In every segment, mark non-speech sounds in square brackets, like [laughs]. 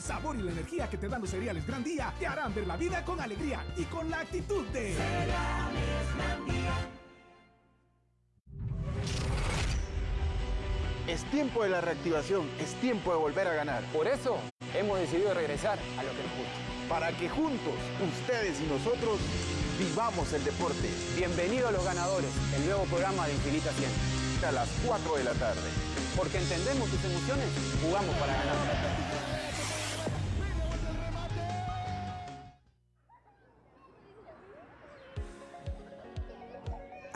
El sabor y la energía que te dan los cereales Gran Día te harán ver la vida con alegría y con la actitud de Cereales Gran Día. Es tiempo de la reactivación, es tiempo de volver a ganar. Por eso hemos decidido regresar a lo que nos gusta. Para que juntos, ustedes y nosotros, vivamos el deporte. Bienvenido a Los Ganadores, el nuevo programa de Infinita 100. A las 4 de la tarde. Porque entendemos tus emociones, jugamos para ganar.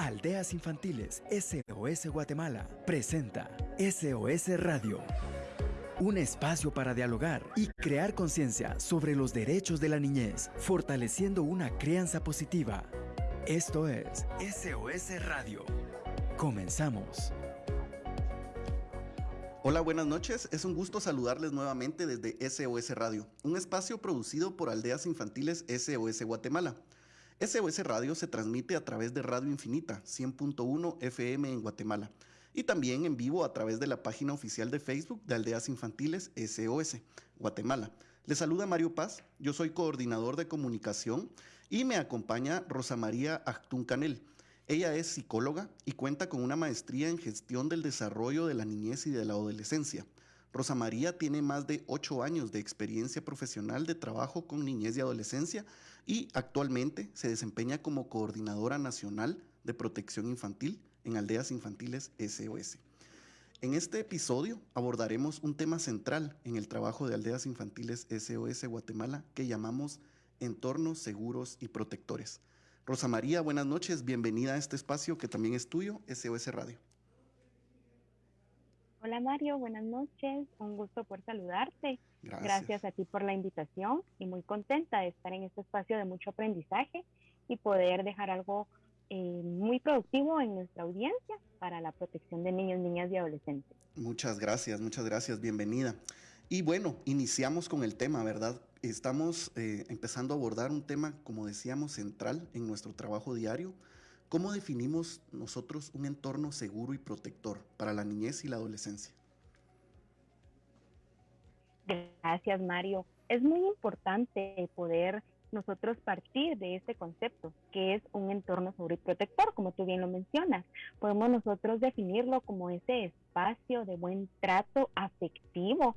Aldeas Infantiles SOS Guatemala presenta SOS Radio. Un espacio para dialogar y crear conciencia sobre los derechos de la niñez, fortaleciendo una crianza positiva. Esto es SOS Radio. Comenzamos. Hola, buenas noches. Es un gusto saludarles nuevamente desde SOS Radio, un espacio producido por Aldeas Infantiles SOS Guatemala. SOS Radio se transmite a través de Radio Infinita 100.1 FM en Guatemala y también en vivo a través de la página oficial de Facebook de Aldeas Infantiles SOS Guatemala. Les saluda Mario Paz, yo soy coordinador de comunicación y me acompaña Rosa María Actún Canel. Ella es psicóloga y cuenta con una maestría en gestión del desarrollo de la niñez y de la adolescencia. Rosa María tiene más de ocho años de experiencia profesional de trabajo con niñez y adolescencia y actualmente se desempeña como coordinadora nacional de protección infantil en Aldeas Infantiles SOS. En este episodio abordaremos un tema central en el trabajo de Aldeas Infantiles SOS Guatemala que llamamos entornos seguros y protectores. Rosa María, buenas noches, bienvenida a este espacio que también es tuyo, SOS Radio. Hola Mario, buenas noches, un gusto por saludarte. Gracias. Gracias a ti por la invitación y muy contenta de estar en este espacio de mucho aprendizaje y poder dejar algo eh, muy productivo en nuestra audiencia para la protección de niños, niñas y adolescentes. Muchas gracias, muchas gracias, bienvenida. Y bueno, iniciamos con el tema, ¿verdad? Estamos eh, empezando a abordar un tema, como decíamos, central en nuestro trabajo diario, ¿Cómo definimos nosotros un entorno seguro y protector para la niñez y la adolescencia? Gracias, Mario. Es muy importante poder nosotros partir de este concepto, que es un entorno seguro y protector, como tú bien lo mencionas. Podemos nosotros definirlo como ese espacio de buen trato afectivo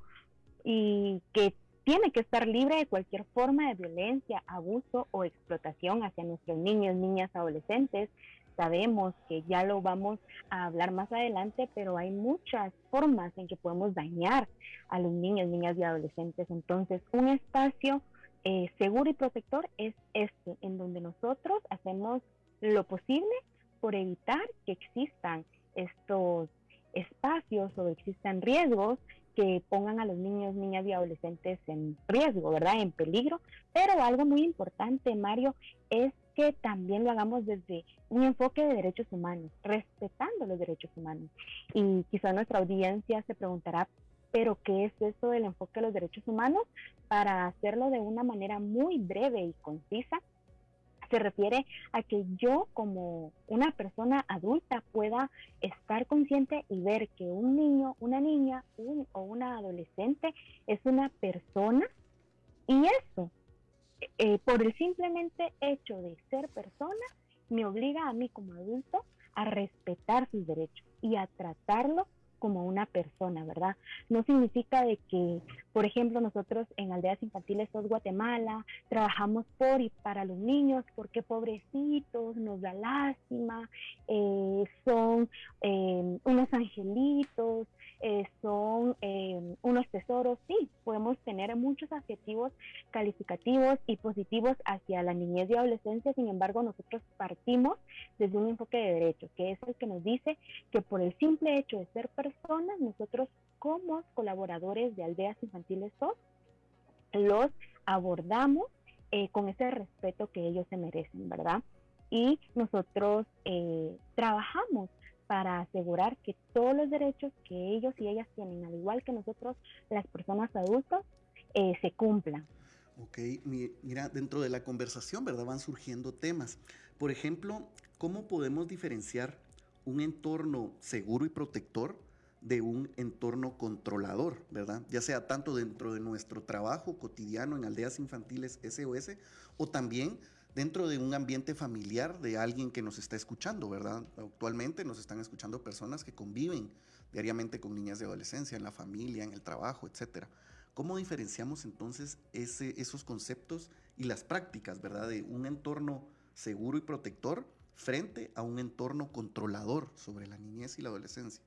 y que tiene que estar libre de cualquier forma de violencia, abuso o explotación hacia nuestros niños, niñas, adolescentes. Sabemos que ya lo vamos a hablar más adelante, pero hay muchas formas en que podemos dañar a los niños, niñas y adolescentes. Entonces, un espacio eh, seguro y protector es este, en donde nosotros hacemos lo posible por evitar que existan estos espacios o existan riesgos que pongan a los niños, niñas y adolescentes en riesgo, ¿verdad? En peligro. Pero algo muy importante, Mario, es que también lo hagamos desde un enfoque de derechos humanos, respetando los derechos humanos. Y quizá nuestra audiencia se preguntará, pero ¿qué es esto del enfoque de los derechos humanos? Para hacerlo de una manera muy breve y concisa, se refiere a que yo como una persona adulta pueda estar consciente y ver que un niño, una niña o una adolescente es una persona y eso, eh, por el simplemente hecho de ser persona, me obliga a mí como adulto a respetar sus derechos y a tratarlo como una persona, ¿verdad? No significa de que, por ejemplo, nosotros en Aldeas Infantiles SOS Guatemala trabajamos por y para los niños porque pobrecitos, nos da lástima, eh, son eh, unos angelitos, eh, son unos tesoros. Sí, podemos tener muchos adjetivos calificativos y positivos hacia la niñez y adolescencia, sin embargo, nosotros partimos desde un enfoque de derecho, que es el que nos dice que por el simple hecho de ser personas, nosotros como colaboradores de Aldeas Infantiles SOS, los abordamos eh, con ese respeto que ellos se merecen, ¿verdad? Y nosotros eh, trabajamos para asegurar que todos los derechos que ellos y ellas tienen, al igual que nosotros, las personas adultas, eh, se cumplan. Ok, mira, dentro de la conversación, ¿verdad? Van surgiendo temas. Por ejemplo, ¿cómo podemos diferenciar un entorno seguro y protector de un entorno controlador, ¿verdad? Ya sea tanto dentro de nuestro trabajo cotidiano en aldeas infantiles SOS o también dentro de un ambiente familiar de alguien que nos está escuchando, ¿verdad? Actualmente nos están escuchando personas que conviven diariamente con niñas de adolescencia, en la familia, en el trabajo, etcétera. ¿Cómo diferenciamos entonces esos conceptos y las prácticas, ¿verdad? De un entorno seguro y protector frente a un entorno controlador sobre la niñez y la adolescencia.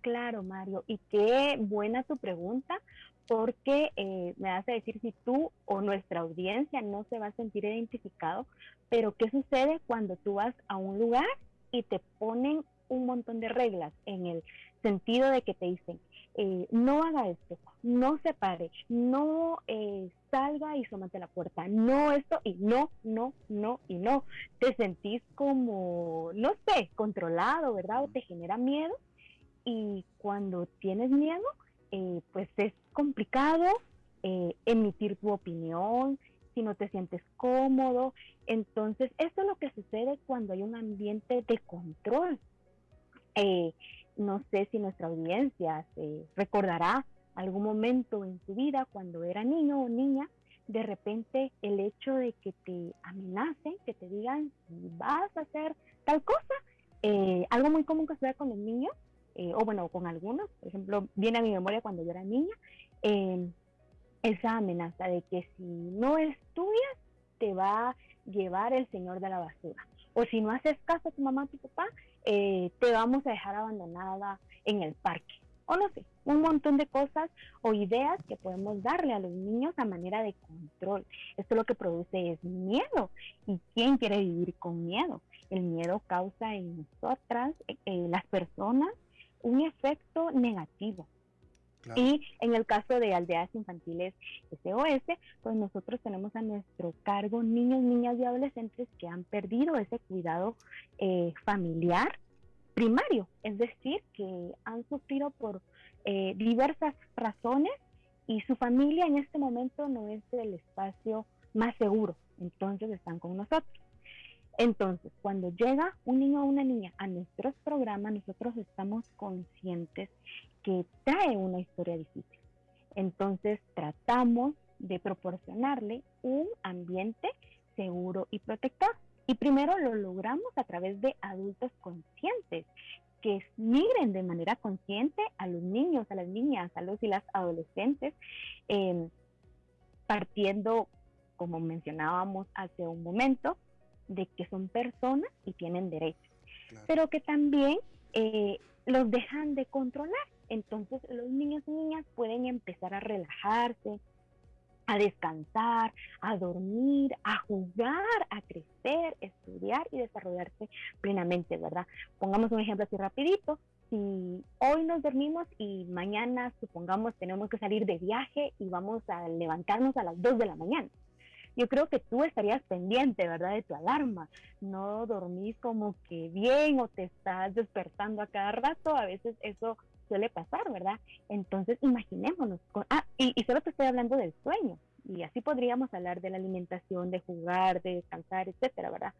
Claro, Mario, y qué buena tu pregunta, porque eh, me hace decir si tú o nuestra audiencia no se va a sentir identificado, pero ¿qué sucede cuando tú vas a un lugar y te ponen un montón de reglas en el sentido de que te dicen, eh, no haga esto, no se pare, no eh, salga y somate la puerta, no esto y no, no, no y no. Te sentís como, no sé, controlado, ¿verdad? O te genera miedo y cuando tienes miedo, eh, pues es complicado eh, emitir tu opinión, si no te sientes cómodo. Entonces, esto es lo que sucede cuando hay un ambiente de control. Eh, no sé si nuestra audiencia se recordará algún momento en su vida cuando era niño o niña, de repente el hecho de que te amenacen, que te digan si vas a hacer tal cosa, algo muy común que se con los niños eh, o bueno, con algunos, por ejemplo, viene a mi memoria cuando yo era niña, em, esa amenaza de que si no estudias, te va a llevar el señor de la basura. O si no haces caso a tu mamá, a tu papá, eh, te vamos a dejar abandonada en el parque. O no sé, un montón de cosas o ideas que podemos darle a los niños a manera de control. Esto lo que produce es miedo. ¿Y quién quiere vivir con miedo? El miedo causa en nosotras, eh, las personas, un efecto negativo. Y en el caso de aldeas infantiles SOS, pues nosotros tenemos a nuestro cargo niños, niñas y adolescentes que han perdido ese cuidado eh, familiar primario, es decir, que han sufrido por eh, diversas razones y su familia en este momento no es el espacio más seguro, entonces están con nosotros. Entonces, cuando llega un niño o una niña a nuestros programas, nosotros estamos conscientes que trae una historia difícil. Entonces, tratamos de proporcionarle un ambiente seguro y protector. Y primero lo logramos a través de adultos conscientes que migren de manera consciente a los niños, a las niñas, a los y las adolescentes, em, partiendo, como mencionábamos hace un momento, de que son personas y tienen derechos, pero que también eh, los dejan de controlar. Entonces los niños y niñas pueden empezar a relajarse, a descansar, a dormir, a jugar, a crecer, estudiar y desarrollarse plenamente, ¿verdad? Pongamos un ejemplo así rapidito. Si hoy nos dormimos y mañana, supongamos, tenemos que salir de viaje y vamos a levantarnos a las 2 de la mañana yo creo que tú estarías pendiente, ¿verdad?, de tu alarma. No dormís como que bien o te estás despertando a cada rato, a veces eso suele pasar, ¿verdad? Entonces, imaginémonos. ah, y, solo te estoy hablando del sueño. Y así podríamos hablar de la alimentación, de jugar, de descansar, etcétera, ¿verdad?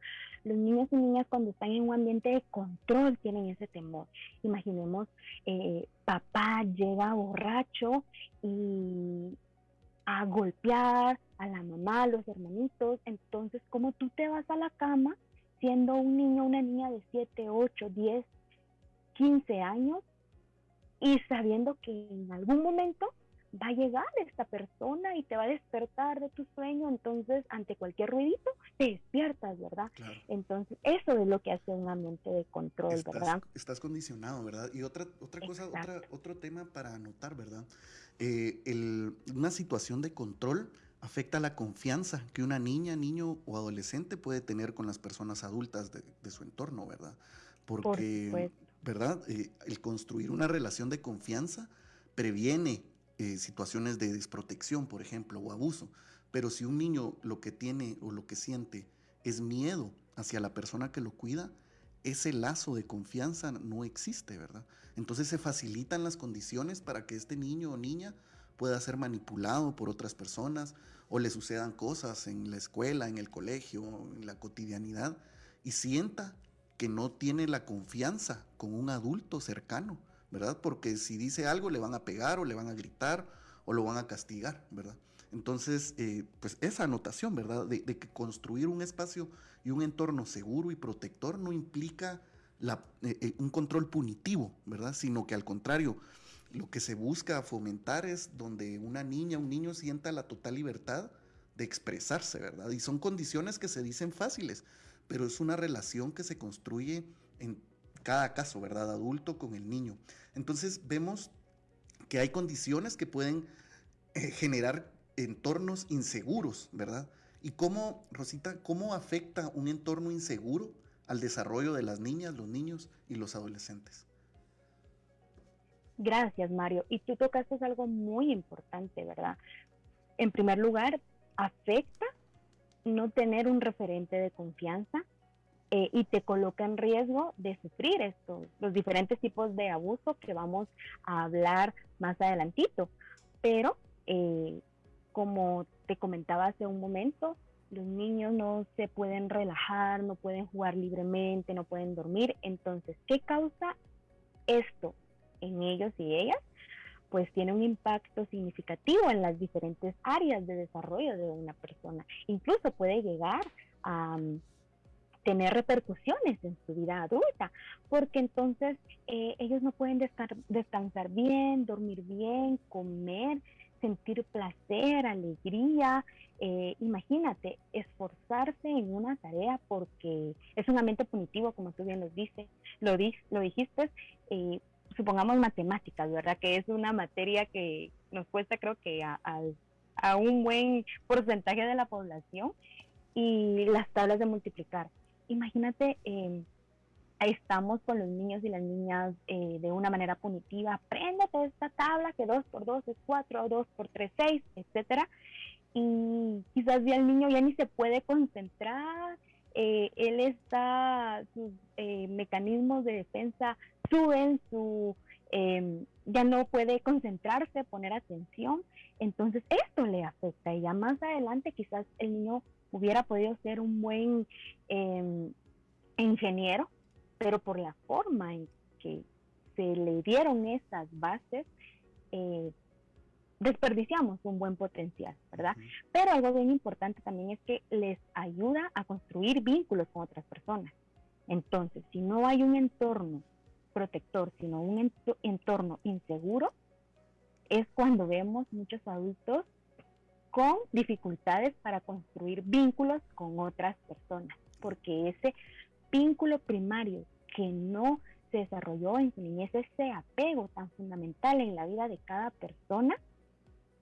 Los niños y niñas cuando están en un ambiente de control tienen ese temor. Imaginemos, eh, papá llega borracho y a golpear a la mamá, a los hermanitos. Entonces, como tú te vas a la cama siendo un niño, una niña de 7, 8, 10, 15 años y sabiendo que en algún momento va a llegar esta persona y te va a despertar de tu sueño, entonces ante cualquier ruidito te despiertas, ¿verdad? Entonces eso es lo que hace un ambiente de control, ¿verdad? Estás condicionado, ¿verdad? Y otra, otra cosa, otra, otro tema para anotar, ¿verdad? Eh, el, una situación de control afecta la confianza que una niña, niño o adolescente puede tener con las personas adultas de, su entorno, ¿verdad? Porque, ¿verdad? Eh, el construir una relación de confianza previene eh, situaciones de desprotección, por ejemplo, o abuso. Pero si un niño lo que tiene o lo que siente es miedo hacia la persona que lo cuida, ese lazo de confianza no existe, ¿verdad? Entonces se facilitan las condiciones para que este niño o niña pueda ser manipulado por otras personas o le sucedan cosas en la escuela, en el colegio, en la cotidianidad y sienta que no tiene la confianza con un adulto cercano, ¿verdad? Porque si dice algo le van a pegar o le van a gritar o lo van a castigar, ¿verdad? Entonces, eh, pues esa anotación, ¿verdad? De, que construir un espacio y un entorno seguro y protector no implica eh, eh, un control punitivo, ¿verdad? Sino que al contrario, lo que se busca fomentar es donde una niña, un niño sienta la total libertad de expresarse, ¿verdad? Y son condiciones que se dicen fáciles, pero es una relación que se construye en cada caso, ¿verdad? Adulto con el niño. Entonces vemos que hay condiciones que pueden generar entornos inseguros, ¿verdad? ¿Y cómo, Rosita, cómo afecta un entorno inseguro al desarrollo de las niñas, los niños y los adolescentes? Gracias, Mario. Y tú tocaste algo muy importante, ¿verdad? En primer lugar, afecta no tener un referente de confianza eh, y te coloca en riesgo de sufrir estos, los diferentes tipos de abuso que vamos a hablar más adelantito. Pero eh, como te comentaba hace un momento, los niños no se pueden relajar, no pueden jugar libremente, no pueden dormir. Entonces, ¿qué causa esto en ellos y ellas? Pues tiene un impacto significativo en las diferentes áreas de desarrollo de una persona. Incluso puede llegar a tener repercusiones en su vida adulta, porque entonces eh, ellos no pueden descansar bien, dormir bien, comer, sentir placer, alegría. Eh, imagínate, esforzarse en una tarea porque es un ambiente punitivo, como tú bien lo, dices, lo, lo dijiste. Eh, supongamos matemáticas, ¿verdad? Que es una materia que nos cuesta creo que a un buen porcentaje de la población y las tablas de multiplicar. Imagínate eh, estamos con los niños y las niñas eh, de una manera punitiva. Apréndete esta tabla que 2 por 2 es 4, 2 por 3 6, etcétera. Y quizás ya el niño ya ni se puede concentrar, eh, él está, sus eh, mecanismos de defensa suben, su, em, ya no puede concentrarse, poner atención. Entonces esto le afecta y ya más adelante quizás el niño hubiera podido ser un buen em, ingeniero pero por la forma en que se le dieron esas bases, eh, desperdiciamos un buen potencial, ¿verdad? Pero algo bien importante también es que les ayuda a construir vínculos con otras personas. Entonces, si no hay un entorno protector, sino un entorno inseguro, es cuando vemos muchos adultos con dificultades para construir vínculos con otras personas, porque ese vínculo primario que no se desarrolló en su niñez, ese apego tan fundamental en la vida de cada persona,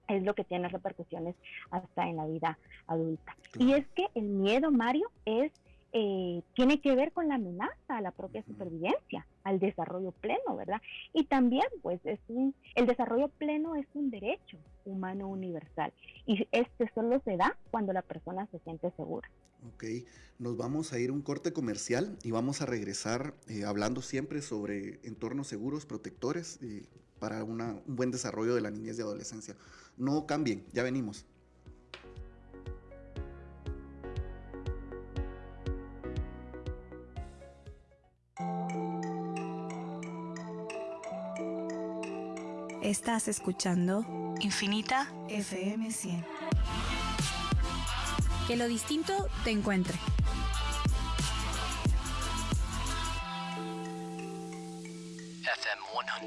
es lo que tiene repercusiones hasta en la vida adulta. Y es que el miedo, Mario, es eh, tiene que ver con la amenaza a la propia supervivencia, al desarrollo pleno, ¿verdad? Y también, pues, es un, el desarrollo pleno es un derecho humano universal y este solo se da cuando la persona se siente segura. Ok, nos vamos a ir un corte comercial y vamos a regresar eh, hablando siempre sobre entornos seguros, protectores y para un buen desarrollo de la niñez y adolescencia. No cambien, ya venimos. Estás escuchando Infinita FM 100. Que lo distinto te encuentre. FM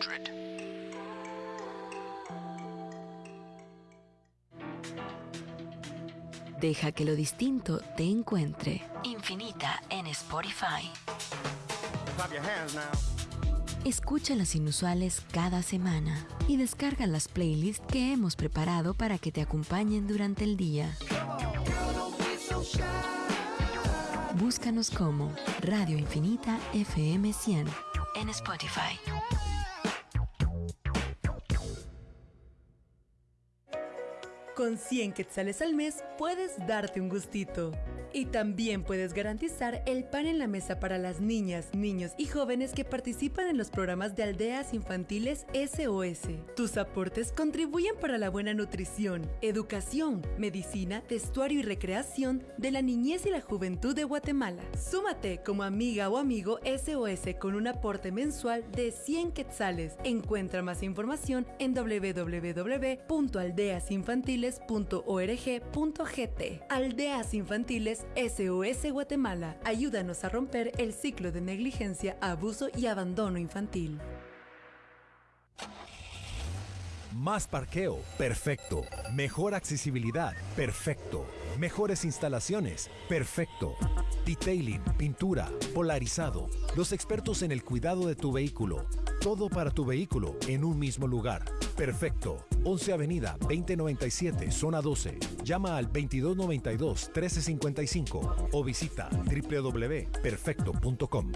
100. Deja que lo distinto te encuentre. Infinita en Spotify. Escucha las inusuales cada semana y descarga las playlists que hemos preparado para que te acompañen durante el día. Búscanos como Radio Infinita FM 100 en Spotify. Con 100 quetzales al mes puedes darte un gustito. Y también puedes garantizar el pan en la mesa para las niñas, niños y jóvenes que participan en los programas de aldeas infantiles SOS. Tus aportes contribuyen para la buena nutrición, educación, medicina, vestuario y recreación de la niñez y la juventud de Guatemala. Súmate como amiga o amigo SOS con un aporte mensual de 100 quetzales. Encuentra más información en www.aldeasinfantiles.org.gt. Aldeas Infantiles SOS Guatemala. Ayúdanos a romper el ciclo de negligencia, abuso y abandono infantil. Más parqueo, perfecto. Mejor accesibilidad, perfecto. Mejores instalaciones, perfecto. Detailing, pintura, polarizado. Los expertos en el cuidado de tu vehículo. Todo para tu vehículo en un mismo lugar. Perfecto. 11 Avenida 2097, zona 12. Llama al 2292-1355 o visita www.perfecto.com.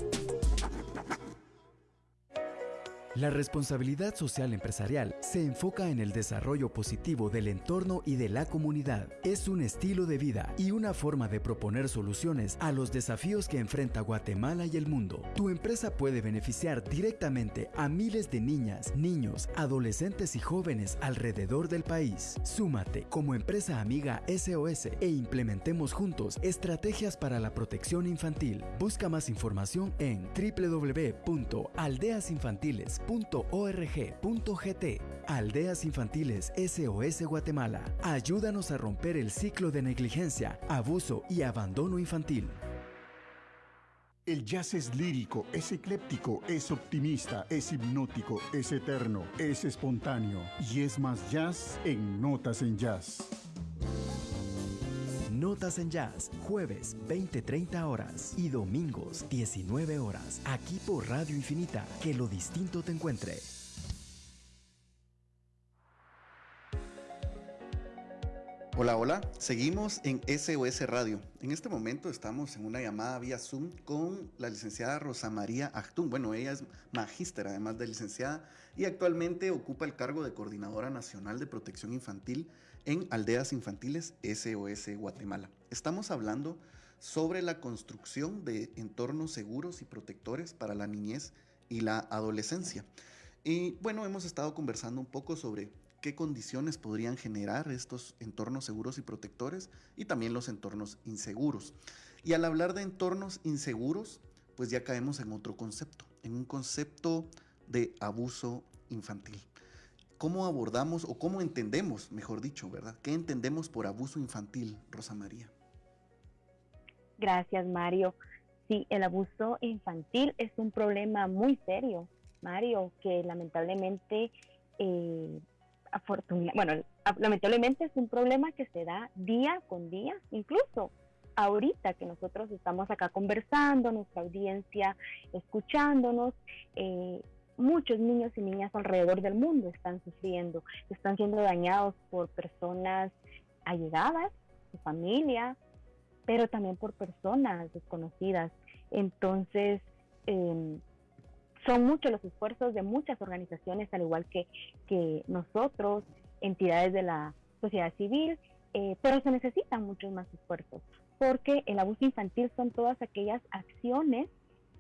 La responsabilidad social empresarial se enfoca en el desarrollo positivo del entorno y de la comunidad. Es un estilo de vida y una forma de proponer soluciones a los desafíos que enfrenta Guatemala y el mundo. Tu empresa puede beneficiar directamente a miles de niñas, niños, adolescentes y jóvenes alrededor del país. Súmate como empresa amiga SOS e implementemos juntos estrategias para la protección infantil. Busca más información en www.aldeasinfantiles.com .org.gt Aldeas Infantiles SOS Guatemala. Ayúdanos a romper el ciclo de negligencia, abuso y abandono infantil. El jazz es lírico, es ecléptico, es optimista, es hipnótico, es eterno, es espontáneo y es más jazz en Notas en Jazz. Notas en Jazz, jueves 20-30 horas y domingos 19 horas, aquí por Radio Infinita, que lo distinto te encuentre. Hola, hola, seguimos en SOS Radio. En este momento estamos en una llamada vía Zoom con la licenciada Rosa María Achtún. Bueno, ella es magíster además de licenciada y actualmente ocupa el cargo de Coordinadora Nacional de Protección Infantil en Aldeas Infantiles SOS Guatemala. Estamos hablando sobre la construcción de entornos seguros y protectores para la niñez y la adolescencia. Y bueno, hemos estado conversando un poco sobre qué condiciones podrían generar estos entornos seguros y protectores y también los entornos inseguros. Y al hablar de entornos inseguros, pues ya caemos en otro concepto, en un concepto de abuso infantil. ¿Cómo abordamos o cómo entendemos, mejor dicho, verdad? ¿Qué entendemos por abuso infantil, Rosa María? Gracias, Mario. Sí, el abuso infantil es un problema muy serio, Mario, que lamentablemente eh, bueno, lamentablemente es un problema que se da día con día, incluso ahorita que nosotros estamos acá conversando, nuestra audiencia escuchándonos, eh, muchos niños y niñas alrededor del mundo están sufriendo, están siendo dañados por personas allegadas, su familia, pero también por personas desconocidas. Entonces, eh, son muchos los esfuerzos de muchas organizaciones, al igual que, que nosotros, entidades de la sociedad civil, eh, pero se necesitan muchos más esfuerzos, porque el abuso infantil son todas aquellas acciones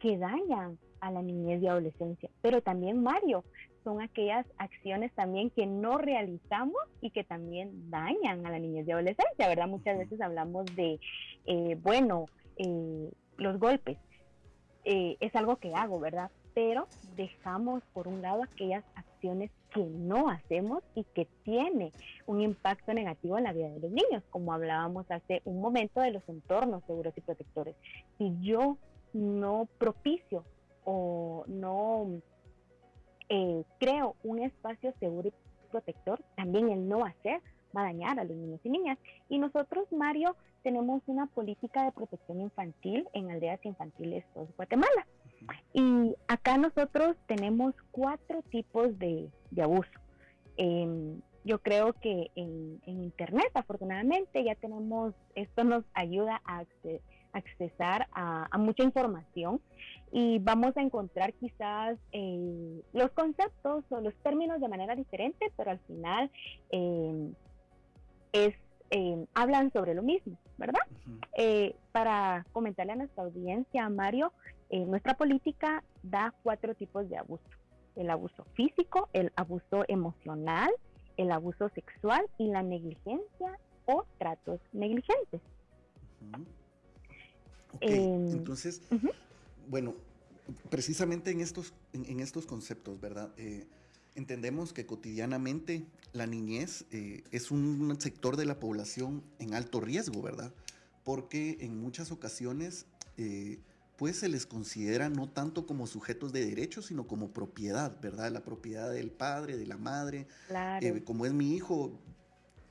que dañan a la niñez y adolescencia, pero también Mario, son aquellas acciones también que no realizamos y que también dañan a la niñez y adolescencia, ¿verdad? Muchas veces hablamos de, eh, bueno, eh, los golpes, es algo que hago, ¿verdad? pero dejamos por un lado aquellas acciones que no hacemos y que tiene un impacto negativo en la vida de los niños, como hablábamos hace un momento de los entornos seguros y protectores. Si yo no propicio o no eh, creo un espacio seguro y protector, también el no hacer va a dañar a los niños y niñas. Y nosotros, Mario, tenemos una política de protección infantil en aldeas infantiles de Guatemala. Y acá nosotros tenemos cuatro tipos de, abuso. Em, yo creo que en, Internet, afortunadamente, ya tenemos, esto nos ayuda a accesar a, mucha información y vamos a encontrar quizás eh, los conceptos o los términos de manera diferente, pero al final em, es, eh, hablan sobre lo mismo, ¿verdad? Eh, para comentarle a nuestra audiencia, Mario, nuestra política da cuatro tipos de abuso. El abuso físico, el abuso emocional, el abuso sexual y la negligencia o tratos negligentes. Em, entonces, bueno, precisamente en estos, en, estos conceptos, ¿verdad? Eh, entendemos que cotidianamente la niñez eh, es un sector de la población en alto riesgo, ¿verdad? Porque en muchas ocasiones, eh, pues se les considera no tanto como sujetos de derechos, sino como propiedad, ¿verdad? La propiedad del padre, de la madre. Claro. como es mi hijo,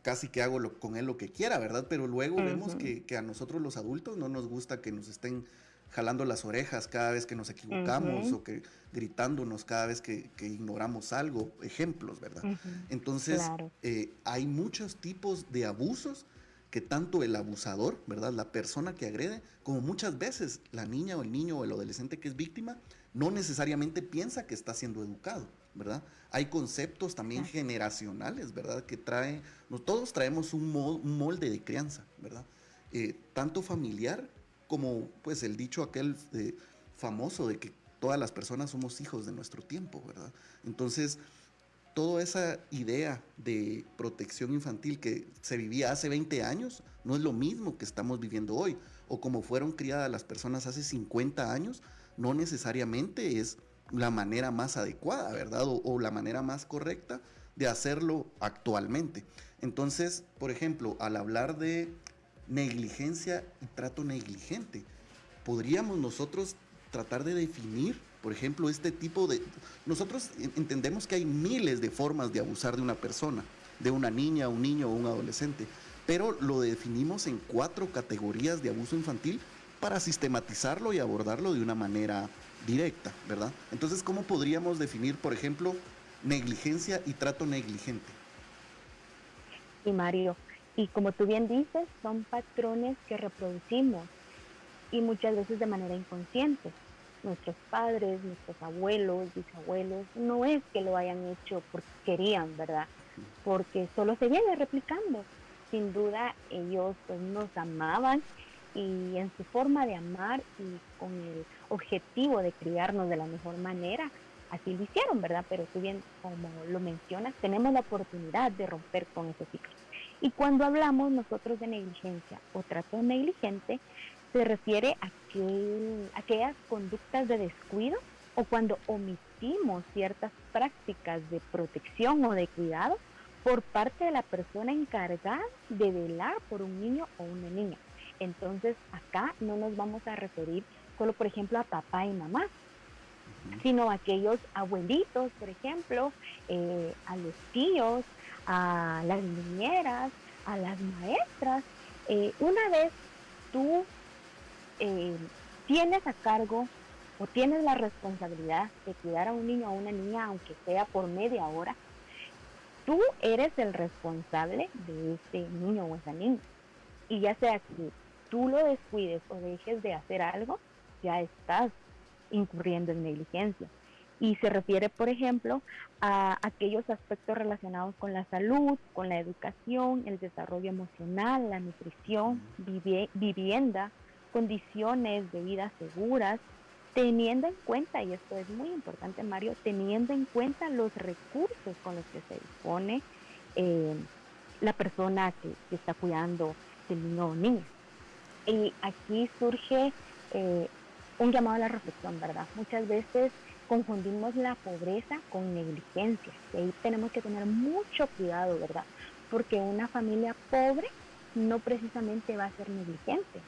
casi que hago con él lo que quiera, ¿verdad? Pero luego vemos que, a nosotros los adultos no nos gusta que nos estén jalando las orejas cada vez que nos equivocamos o que gritándonos cada vez que, ignoramos algo, ejemplos, ¿verdad? Entonces, eh, hay muchos tipos de abusos que tanto el abusador, ¿verdad? La persona que agrede, como muchas veces la niña o el niño o el adolescente que es víctima, no necesariamente piensa que está siendo educado, ¿verdad? Hay conceptos también generacionales, ¿verdad? Que trae, todos traemos un, molde de crianza, ¿verdad? Eh, tanto familiar como pues el dicho aquel eh, famoso de que todas las personas somos hijos de nuestro tiempo, ¿verdad? Entonces, toda esa idea de protección infantil que se vivía hace 20 años no es lo mismo que estamos viviendo hoy, o como fueron criadas las personas hace 50 años, no necesariamente es la manera más adecuada, ¿verdad? O, la manera más correcta de hacerlo actualmente. Entonces, por ejemplo, al hablar de negligencia y trato negligente. Podríamos nosotros tratar de definir, por ejemplo, este tipo de... Nosotros entendemos que hay miles de formas de abusar de una persona, de una niña, un niño o un adolescente, pero lo definimos en cuatro categorías de abuso infantil para sistematizarlo y abordarlo de una manera directa, ¿verdad? Entonces, ¿cómo podríamos definir, por ejemplo, negligencia y trato negligente? Y Mario, y como tú bien dices, son patrones que reproducimos y muchas veces de manera inconsciente. Nuestros padres, nuestros abuelos, bisabuelos, no es que lo hayan hecho porque querían, ¿verdad? Porque solo se viene replicando. Sin duda ellos pues, nos amaban y en su forma de amar y con el objetivo de criarnos de la mejor manera, así lo hicieron, ¿verdad? Pero tú bien, como lo mencionas, tenemos la oportunidad de romper con ese ciclo. Y cuando hablamos nosotros de negligencia o trato negligente, se refiere a, aquellas conductas de descuido o cuando omitimos ciertas prácticas de protección o de cuidado por parte de la persona encargada de velar por un niño o una niña. Entonces acá no nos vamos a referir solo, por ejemplo, a papá y mamá, sino a aquellos abuelitos, por ejemplo, eh, a los tíos, a las niñeras, a las maestras. Eh, una vez tú eh, tienes a cargo o tienes la responsabilidad de cuidar a un niño o a una niña, aunque sea por media hora, tú eres el responsable de ese niño o esa niña. Y ya sea que tú lo descuides o dejes de hacer algo, ya estás incurriendo en negligencia y se refiere, por ejemplo, a aquellos aspectos relacionados con la salud, con la educación, el desarrollo emocional, la nutrición, vivienda, condiciones de vida seguras, teniendo en cuenta, y esto es muy importante Mario, teniendo en cuenta los recursos con los que se dispone eh, la persona que, está cuidando del niño o niña. Y aquí surge eh, un llamado a la reflexión, ¿verdad? Muchas veces confundimos la pobreza con negligencia. Y ahí tenemos que tener mucho cuidado, ¿verdad? Porque una familia pobre no precisamente va a ser negligente.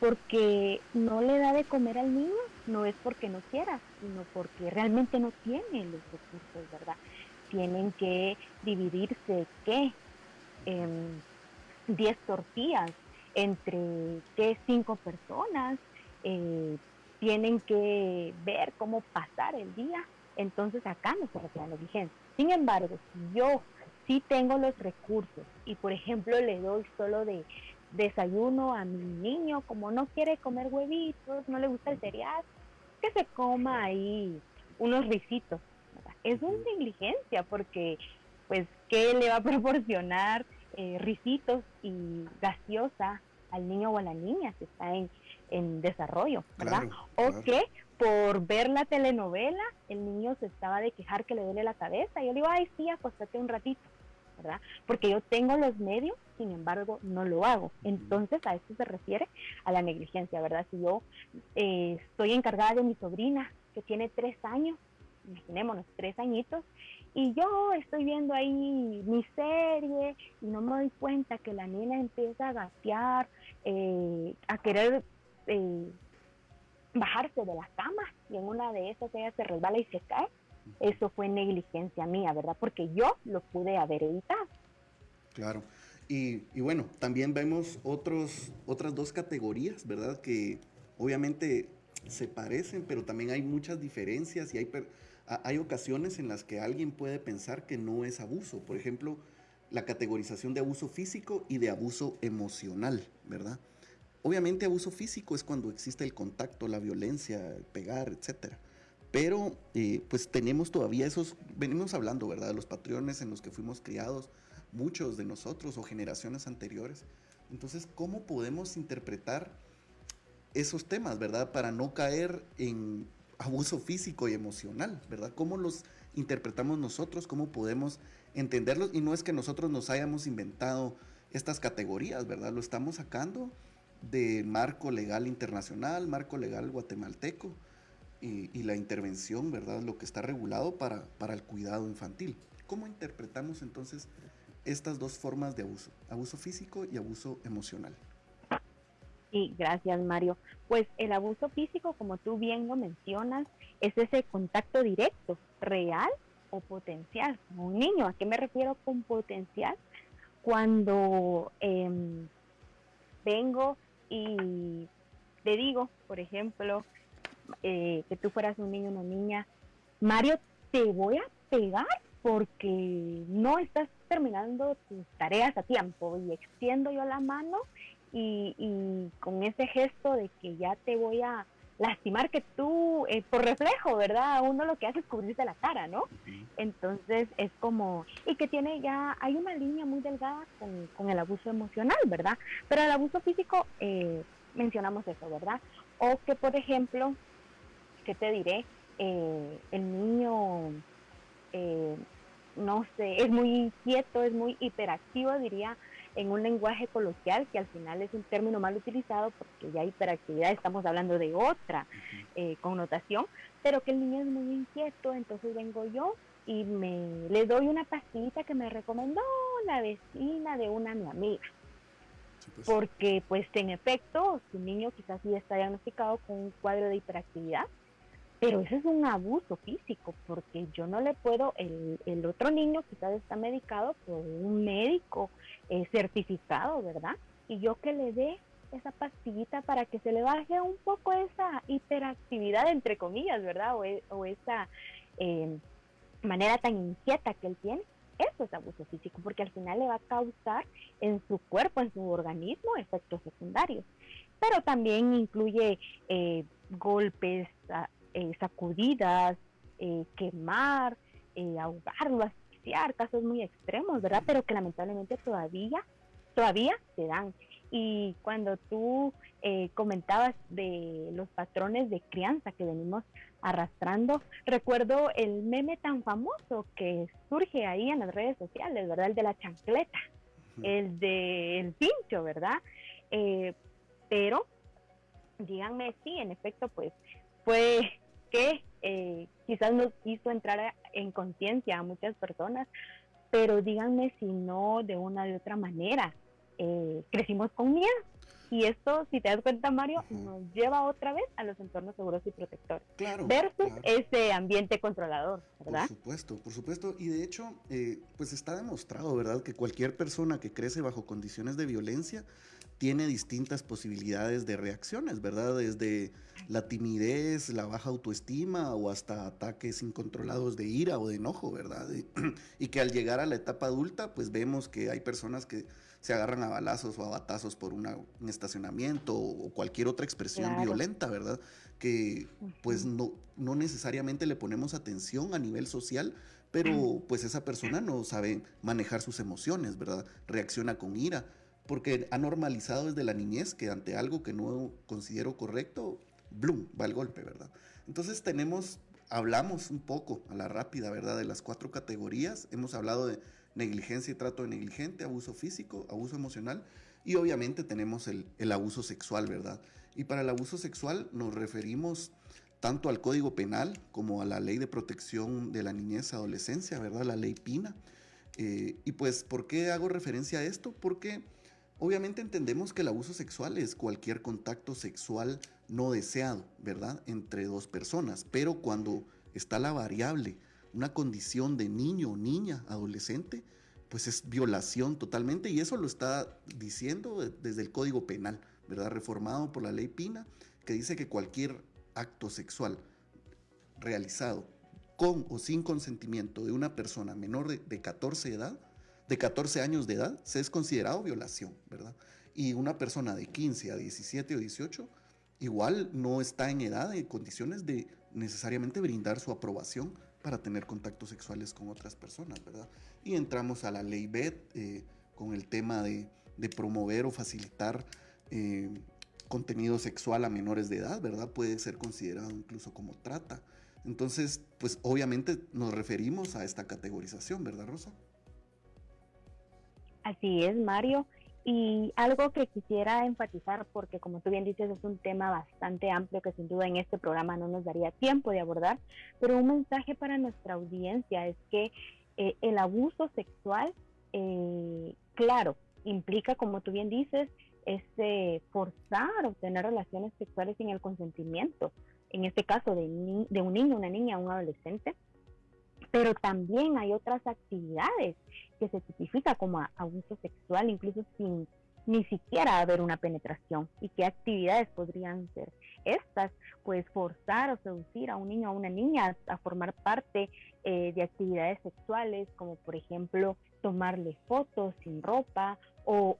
Porque no le da de comer al niño, no es porque no quiera, sino porque realmente no tiene los recursos, ¿verdad? Tienen que dividirse, ¿qué? 10 tortillas entre, ¿qué? Cinco personas. Eh, tienen que ver cómo pasar el día, entonces acá no se refiere a la vigencia. Sin embargo, si yo sí tengo los recursos y por ejemplo le doy solo de desayuno a mi niño, como no quiere comer huevitos, no le gusta el cereal, que se coma ahí unos risitos. Es una negligencia porque pues qué le va a [laughs] proporcionar eh, risitos y gaseosa al niño o a la niña que está en, en desarrollo, ¿verdad? o que por ver la telenovela el niño se estaba de quejar que le duele la cabeza. Y yo le digo, ay, sí, acostate un ratito, ¿verdad? Porque yo tengo los medios, sin embargo, no lo hago. Entonces, a esto se refiere a la negligencia, ¿verdad? Si yo eh, estoy encargada de mi sobrina, que tiene tres años, imaginémonos, tres añitos, y yo estoy viendo ahí mi serie y no me doy cuenta que la nena empieza a gatear, eh, a querer eh, bajarse de la cama y en una de esas ella se resbala y se cae. Eso fue negligencia mía, ¿verdad? Porque yo lo pude haber evitado. Claro. Y, bueno, también vemos otros, otras dos categorías, ¿verdad? Que obviamente se parecen, pero también hay muchas diferencias y hay, hay ocasiones en las que alguien puede pensar que no es abuso. Por ejemplo, la categorización de abuso físico y de abuso emocional, ¿verdad? Obviamente abuso físico es cuando existe el contacto, la violencia, pegar, etc. Pero eh, pues tenemos todavía esos, venimos hablando, ¿verdad? De los patrones en los que fuimos criados, muchos de nosotros o generaciones anteriores. Entonces, ¿cómo podemos interpretar esos temas, ¿verdad? Para no caer en abuso físico y emocional, ¿verdad? ¿Cómo los interpretamos nosotros? ¿Cómo podemos entenderlos? Y no es que nosotros nos hayamos inventado estas categorías, ¿verdad? Lo estamos sacando del marco legal internacional, marco legal guatemalteco y, y, la intervención, ¿verdad? Lo que está regulado para, para el cuidado infantil. ¿Cómo interpretamos entonces estas dos formas de abuso, abuso físico y abuso emocional? Sí, gracias Mario. Pues el abuso físico, como tú bien lo mencionas, es ese contacto directo, real o potencial. Un niño, ¿a qué me refiero con potencial? Cuando eh, vengo y te digo, por ejemplo, eh, que tú fueras un niño o una niña, Mario, te voy a pegar porque no estás terminando tus tareas a tiempo y extiendo yo la mano y, con ese gesto de que ya te voy a lastimar que tú, eh, por reflejo, ¿verdad? Uno lo que hace es cubrirse la cara, ¿no? Entonces es como, y que tiene ya, hay una línea muy delgada con, el abuso emocional, ¿verdad? Pero el abuso físico, eh, mencionamos eso, ¿verdad? O que, por ejemplo, ¿qué te diré? Eh, el niño, no sé, es muy inquieto, es muy hiperactivo, diría en un lenguaje coloquial que al final es un término mal utilizado porque ya hiperactividad estamos hablando de otra eh, connotación, pero que el niño es muy inquieto, entonces vengo yo y me le doy una pastillita que me recomendó la vecina de una mi amiga. Pues. Porque pues en efecto su niño quizás sí está diagnosticado con un cuadro de hiperactividad pero eso es un abuso físico, porque yo no le puedo, el, el otro niño quizás está medicado por un médico eh, certificado, ¿verdad? Y yo que le dé esa pastillita para que se le baje un poco esa hiperactividad, entre comillas, ¿verdad? O, e, esa eh, manera tan inquieta que él tiene, eso es abuso físico, porque al final le va a causar en su cuerpo, en su organismo, efectos secundarios. Pero también incluye eh, golpes, eh, sacudidas, eh, quemar, eh, ahogarlo, asfixiar, casos muy extremos, ¿verdad? Pero que lamentablemente todavía, todavía se dan. Y cuando tú comentabas de los patrones de crianza que venimos arrastrando, recuerdo el meme tan famoso que surge ahí en las redes sociales, ¿verdad? El de la chancleta, el del pincho, ¿verdad? pero díganme si en efecto pues fue que eh, quizás nos hizo entrar en conciencia a muchas personas, pero díganme si no de una de otra manera. Eh, crecimos con miedo. Y esto, si te das cuenta, Mario, nos lleva otra vez a los entornos seguros y protectores. Claro. Versus ese ambiente controlador, ¿verdad? Por supuesto, por supuesto. Y de hecho, eh, pues está demostrado, ¿verdad?, que cualquier persona que crece bajo condiciones de violencia tiene distintas posibilidades de reacciones, ¿verdad? Desde la timidez, la baja autoestima o hasta ataques incontrolados de ira o de enojo, ¿verdad? Y, [clears throat] que al llegar a la etapa adulta, pues vemos que hay personas que se agarran a balazos o a batazos por un estacionamiento o cualquier otra expresión violenta, ¿verdad? Que pues no, no necesariamente le ponemos atención a nivel social, pero pues esa persona no sabe manejar sus emociones, ¿verdad? Reacciona con ira, porque ha normalizado desde la niñez que ante algo que no considero correcto, ¡blum!, va el golpe, ¿verdad? Entonces tenemos, hablamos un poco a la rápida, ¿verdad? De las cuatro categorías, hemos hablado de negligencia y trato de negligente, abuso físico, abuso emocional y obviamente tenemos el, el abuso sexual, ¿verdad? Y para el abuso sexual nos referimos tanto al Código Penal como a la Ley de Protección de la Niñez y Adolescencia, ¿verdad? La Ley Pina. Eh, y pues, ¿por qué hago referencia a esto? Porque obviamente entendemos que el abuso sexual es cualquier contacto sexual no deseado, ¿verdad? Entre dos personas. Pero cuando está la variable, una condición de niño, niña, adolescente, pues es violación totalmente. Y eso lo está diciendo desde el Código Penal, ¿verdad? Reformado por la Ley Pina, que dice que cualquier acto sexual realizado con o sin consentimiento de una persona menor de, 14 edad, de 14 años de edad, se es considerado violación, ¿verdad? Y una persona de 15 a 17 o 18 igual no está en edad y condiciones de necesariamente brindar su aprobación para tener contactos sexuales con otras personas, ¿verdad? Y entramos a la ley BED eh, con el tema de, promover o facilitar eh, contenido sexual a menores de edad, ¿verdad? Puede ser considerado incluso como trata. Entonces, pues obviamente nos referimos a esta categorización, ¿verdad, Rosa? Así es, Mario. Y algo que quisiera enfatizar, porque como tú bien dices, es un tema bastante amplio que sin duda en este programa no nos daría tiempo de abordar, pero un mensaje para nuestra audiencia es que eh, el abuso sexual, eh, claro, implica, como tú bien dices, es forzar a obtener relaciones sexuales sin el consentimiento, en este caso de, de un niño, una niña, un adolescente. Pero también hay otras actividades que se tipifica como abuso sexual, incluso sin ni siquiera haber una penetración. ¿Y qué actividades podrían ser estas? Pues forzar o seducir a un niño o a una niña a, formar parte eh, de actividades sexuales, como por ejemplo tomarle fotos sin ropa o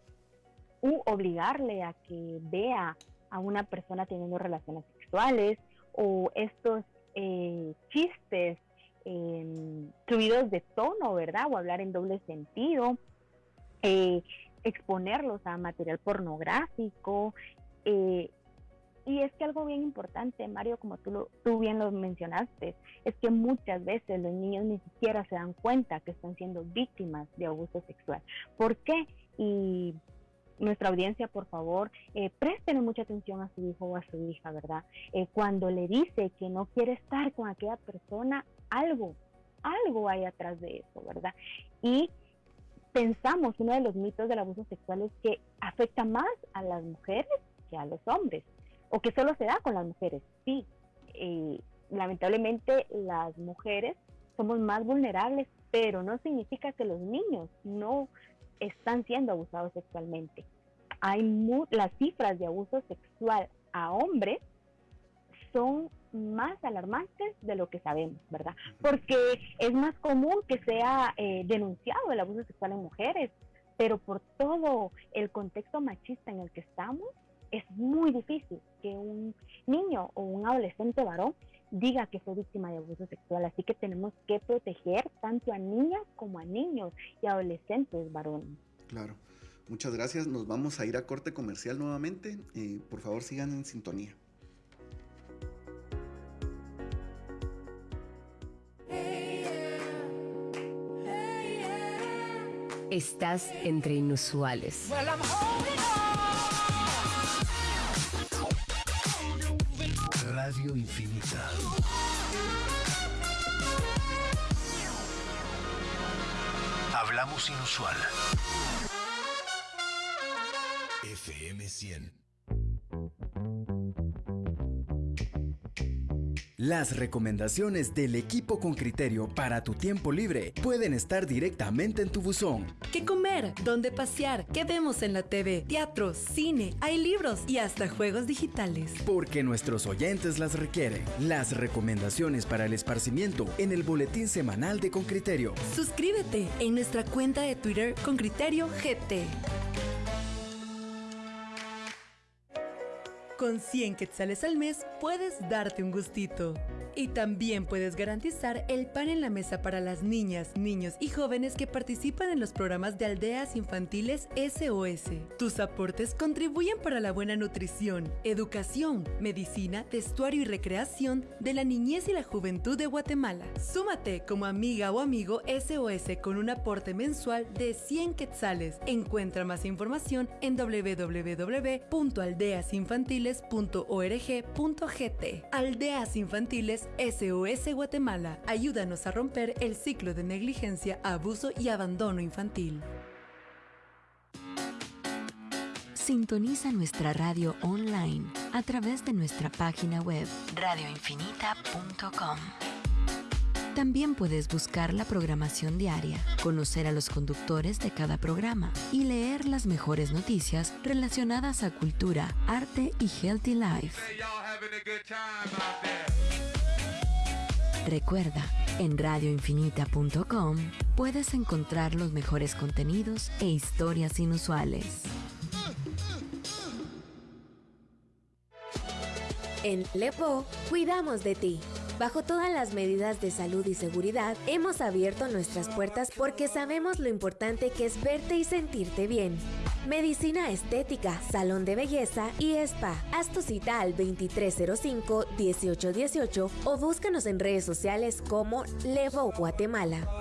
u obligarle a que vea a una persona teniendo relaciones sexuales o estos eh, chistes eh, subidos de tono, ¿verdad? O hablar en doble sentido, eh, exponerlos a material pornográfico. Eh, y es que algo bien importante, Mario, como tú, tú bien lo mencionaste, es que muchas veces los niños ni siquiera se dan cuenta que están siendo víctimas de abuso sexual. ¿Por qué? Y nuestra audiencia, por favor, eh, presten mucha atención a su hijo o a su hija, ¿verdad? Eh, cuando le dice que no quiere estar con aquella persona, algo, algo hay atrás de eso, ¿verdad? Y pensamos, uno de los mitos del abuso sexual es que afecta más a las mujeres que a los hombres, o que solo se da con las mujeres. Sí, eh, lamentablemente las mujeres somos más vulnerables, pero no significa que los niños no están siendo abusados sexualmente. Hay las cifras de abuso sexual a hombres son más alarmantes de lo que sabemos, ¿verdad? Porque es más común que sea eh, denunciado el abuso sexual en mujeres, pero por todo el contexto machista en el que estamos, es muy difícil que un niño o un adolescente varón diga que fue víctima de abuso sexual. Así que tenemos que proteger tanto a niñas como a niños y adolescentes varones. Claro. Muchas gracias. Nos vamos a ir a corte comercial nuevamente. Eh, por favor, sigan en sintonía. Estás entre inusuales. Radio Infinita. Hablamos inusual. FM 100. Las recomendaciones del equipo con criterio para tu tiempo libre pueden estar directamente en tu buzón. ¿Qué comer? ¿Dónde pasear? ¿Qué vemos en la TV? Teatro, cine, hay libros y hasta juegos digitales. Porque nuestros oyentes las requieren. Las recomendaciones para el esparcimiento en el boletín semanal de Con Criterio. Suscríbete en nuestra cuenta de Twitter con Criterio GT. Con 100 quetzales al mes puedes darte un gustito. Y también puedes garantizar el pan en la mesa para las niñas, niños y jóvenes que participan en los programas de aldeas infantiles SOS. Tus aportes contribuyen para la buena nutrición, educación, medicina, vestuario y recreación de la niñez y la juventud de Guatemala. Súmate como amiga o amigo SOS con un aporte mensual de 100 quetzales. Encuentra más información en www.aldeasinfantiles.org.gt. Aldeas Infantiles SOS Guatemala. Ayúdanos a romper el ciclo de negligencia, abuso y abandono infantil. Sintoniza nuestra radio online a través de nuestra página web radioinfinita.com. También puedes buscar la programación diaria, conocer a los conductores de cada programa y leer las mejores noticias relacionadas a cultura, arte y healthy life. Recuerda, en radioinfinita.com puedes encontrar los mejores contenidos e historias inusuales. En Lepo, cuidamos de ti. Bajo todas las medidas de salud y seguridad, hemos abierto nuestras puertas porque sabemos lo importante que es verte y sentirte bien. Medicina estética, salón de belleza y spa. Haz tu cita al 2305-1818 o búscanos en redes sociales como Levo Guatemala.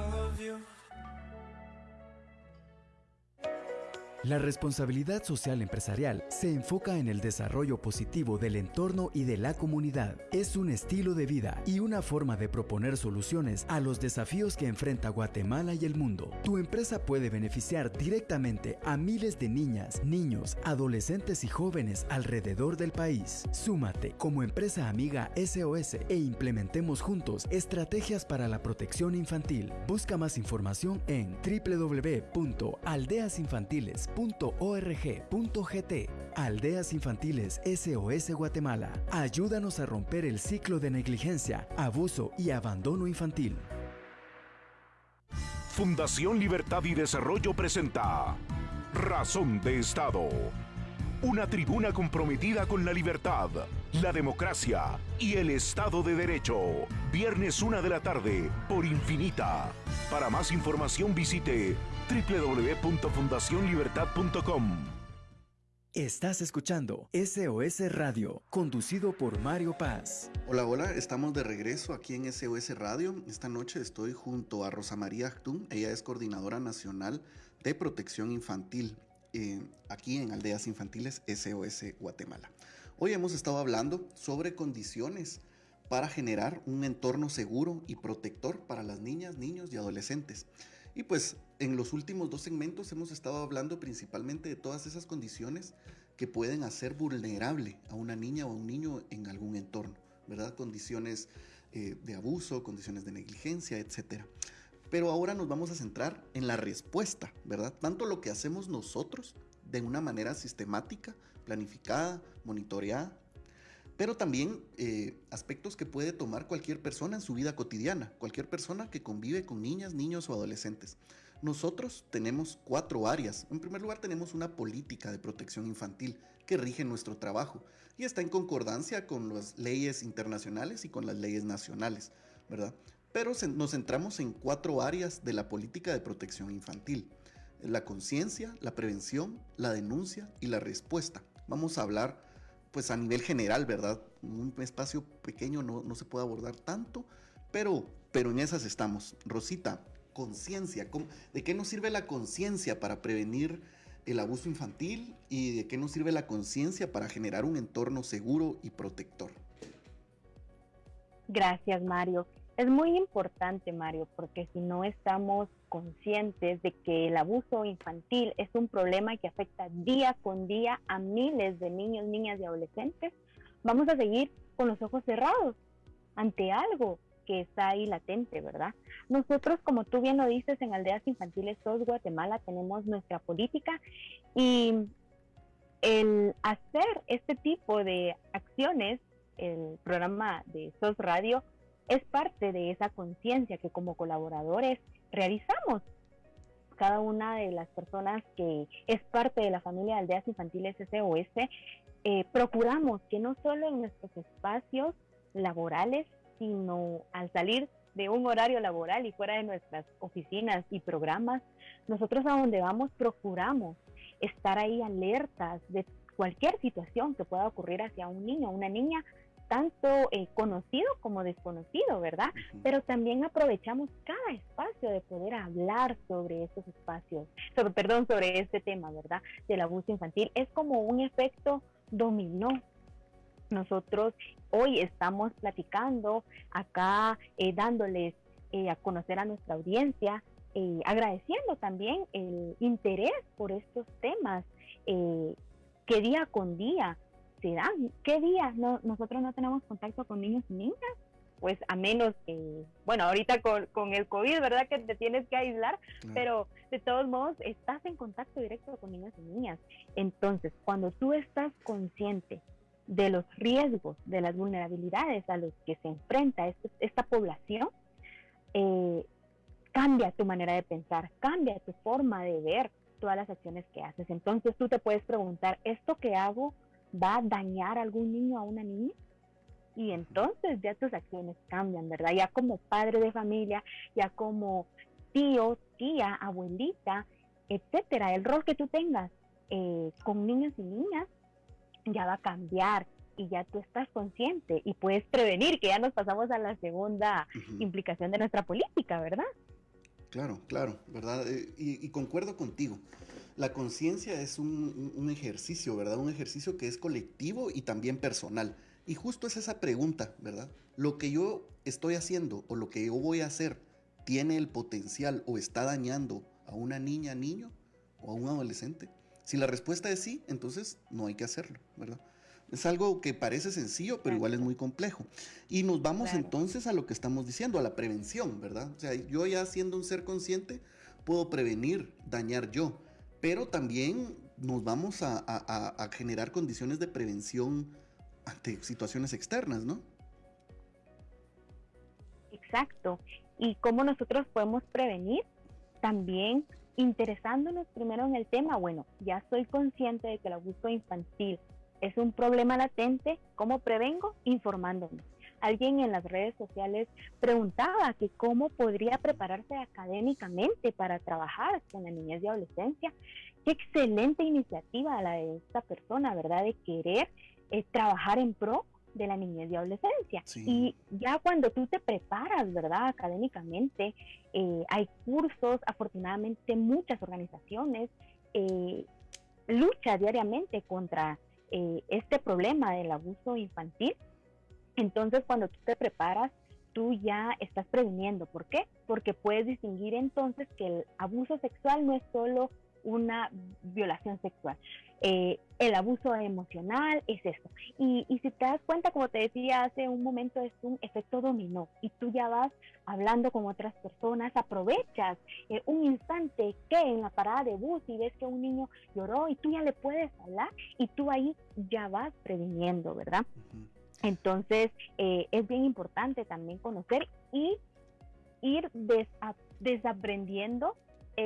La responsabilidad social empresarial se enfoca en el desarrollo positivo del entorno y de la comunidad. Es un estilo de vida y una forma de proponer soluciones a los desafíos que enfrenta Guatemala y el mundo. Tu empresa puede beneficiar directamente a miles de niñas, niños, adolescentes y jóvenes alrededor del país. Súmate como empresa amiga SOS e implementemos juntos estrategias para la protección infantil. Busca más información en www.aldeasinfantiles.com .org.gt Aldeas Infantiles SOS Guatemala. Ayúdanos a romper el ciclo de negligencia, abuso y abandono infantil. Fundación Libertad y Desarrollo presenta Razón de Estado. Una tribuna comprometida con la libertad, la democracia y el Estado de Derecho. Viernes una de la tarde por Infinita. Para más información visite www.fundacionlibertad.com. Estás escuchando SOS Radio, conducido por Mario Paz. Hola, hola, estamos de regreso aquí en SOS Radio. Esta noche estoy junto a Rosa María Actún, ella es coordinadora nacional de protección infantil eh, aquí en Aldeas Infantiles SOS Guatemala. Hoy hemos estado hablando sobre condiciones para generar un entorno seguro y protector para las niñas, niños y adolescentes. Y pues en los últimos dos segmentos hemos estado hablando principalmente de todas esas condiciones que pueden hacer vulnerable a una niña o a un niño en algún entorno, ¿verdad? Condiciones eh, de abuso, condiciones de negligencia, etc. Pero ahora nos vamos a centrar en la respuesta, ¿verdad? Tanto lo que hacemos nosotros de una manera sistemática, planificada, monitoreada, pero también eh, aspectos que puede tomar cualquier persona en su vida cotidiana, cualquier persona que convive con niñas, niños o adolescentes. Nosotros tenemos cuatro áreas. En primer lugar, tenemos una política de protección infantil que rige nuestro trabajo y está en concordancia con las leyes internacionales y con las leyes nacionales, ¿verdad? Pero nos centramos en cuatro áreas de la política de protección infantil. La conciencia, la prevención, la denuncia y la respuesta. Vamos a hablar pues a nivel general, ¿verdad? Un espacio pequeño no, no se puede abordar tanto, pero, pero en esas estamos. Rosita, conciencia, ¿de qué nos sirve la conciencia para prevenir el abuso infantil y de qué nos sirve la conciencia para generar un entorno seguro y protector? Gracias, Mario. Es muy importante, Mario, porque si no estamos conscientes de que el abuso infantil es un problema que afecta día con día a miles de niños, niñas y adolescentes, vamos a seguir con los ojos cerrados ante algo que está ahí latente, ¿verdad? Nosotros, como tú bien lo dices, en Aldeas Infantiles SOS Guatemala tenemos nuestra política y el hacer este tipo de acciones, el programa de SOS Radio, es parte de esa conciencia que como colaboradores realizamos. cada una de las personas que es parte de la familia de aldeas infantiles SOS, eh, procuramos que no solo en nuestros espacios laborales, sino al salir de un horario laboral y fuera de nuestras oficinas y programas, nosotros a donde vamos procuramos estar ahí alertas de cualquier situación que pueda ocurrir hacia un niño o una niña, tanto eh, conocido como desconocido, ¿verdad? Pero también aprovechamos cada espacio de poder hablar sobre estos espacios, sobre, perdón, sobre este tema, ¿verdad? Del abuso infantil. Es como un efecto dominó. Nosotros hoy estamos platicando acá, eh, dándoles eh, a conocer a nuestra audiencia, eh, agradeciendo también el interés por estos temas que día con día se dan. ¿Qué día no, nosotros no tenemos contacto con niños y niñas? Pues a menos que, bueno, ahorita con, con el COVID, ¿verdad? Que te tienes que aislar, pero de todos modos estás en contacto directo con niños y niñas. Entonces, cuando tú estás consciente de los riesgos, de las vulnerabilidades a los que se enfrenta este, esta población, eh, cambia tu manera de pensar, cambia tu forma de ver todas las acciones que haces. Entonces tú te puedes preguntar, ¿esto que hago va a dañar a algún niño o a una niña? Y entonces ya tus acciones cambian, ¿verdad? Ya como padre de familia, ya como tío, tía, abuelita, etcétera, el rol que tú tengas eh, con niños y niñas ya va a cambiar y ya tú estás consciente y puedes prevenir que ya nos pasamos a la segunda implicación de nuestra política, ¿verdad? Claro, claro, ¿verdad? Eh, y, concuerdo contigo. La conciencia es un, un, ejercicio, ¿verdad? Un ejercicio que es colectivo y también personal. Y justo es esa pregunta, ¿verdad? Lo que yo estoy haciendo o lo que yo voy a hacer tiene el potencial o está dañando a una niña, niño o a un adolescente. Si la respuesta es sí, entonces no hay que hacerlo, ¿verdad? Es algo que parece sencillo, pero igual es muy complejo. Y nos vamos entonces a lo que estamos diciendo, a la prevención, ¿verdad? O sea, yo ya siendo un ser consciente, puedo prevenir, dañar yo, pero también nos vamos a, a generar condiciones de prevención ante situaciones externas, ¿no? Exacto. ¿Y cómo nosotros podemos prevenir? También interesándonos primero en el tema, bueno, ya soy consciente de que el abuso infantil es un problema latente, ¿cómo prevengo? Informándome. Alguien en las redes sociales preguntaba que cómo podría prepararse académicamente para trabajar con la niñez y adolescencia. Qué excelente iniciativa la de esta persona, ¿verdad? De querer eh, trabajar en pro de la niñez y adolescencia. Y ya cuando tú te preparas, ¿verdad? Académicamente, eh, hay cursos, afortunadamente muchas organizaciones eh, luchan diariamente contra eh, este problema del abuso infantil. Entonces, cuando tú te preparas, tú ya estás previniendo. ¿Por qué? Porque puedes distinguir entonces que el abuso sexual no es solo una violación sexual. Eh, el abuso emocional es eso. Y, si te das cuenta, como te decía hace un momento, es un efecto dominó. Y tú ya vas hablando con otras personas, aprovechas eh, un instante que en la parada de bus y ves que un niño lloró y tú ya le puedes hablar y tú ahí ya vas previniendo, ¿verdad? Entonces, eh, es bien importante también conocer y ir desaprendiendo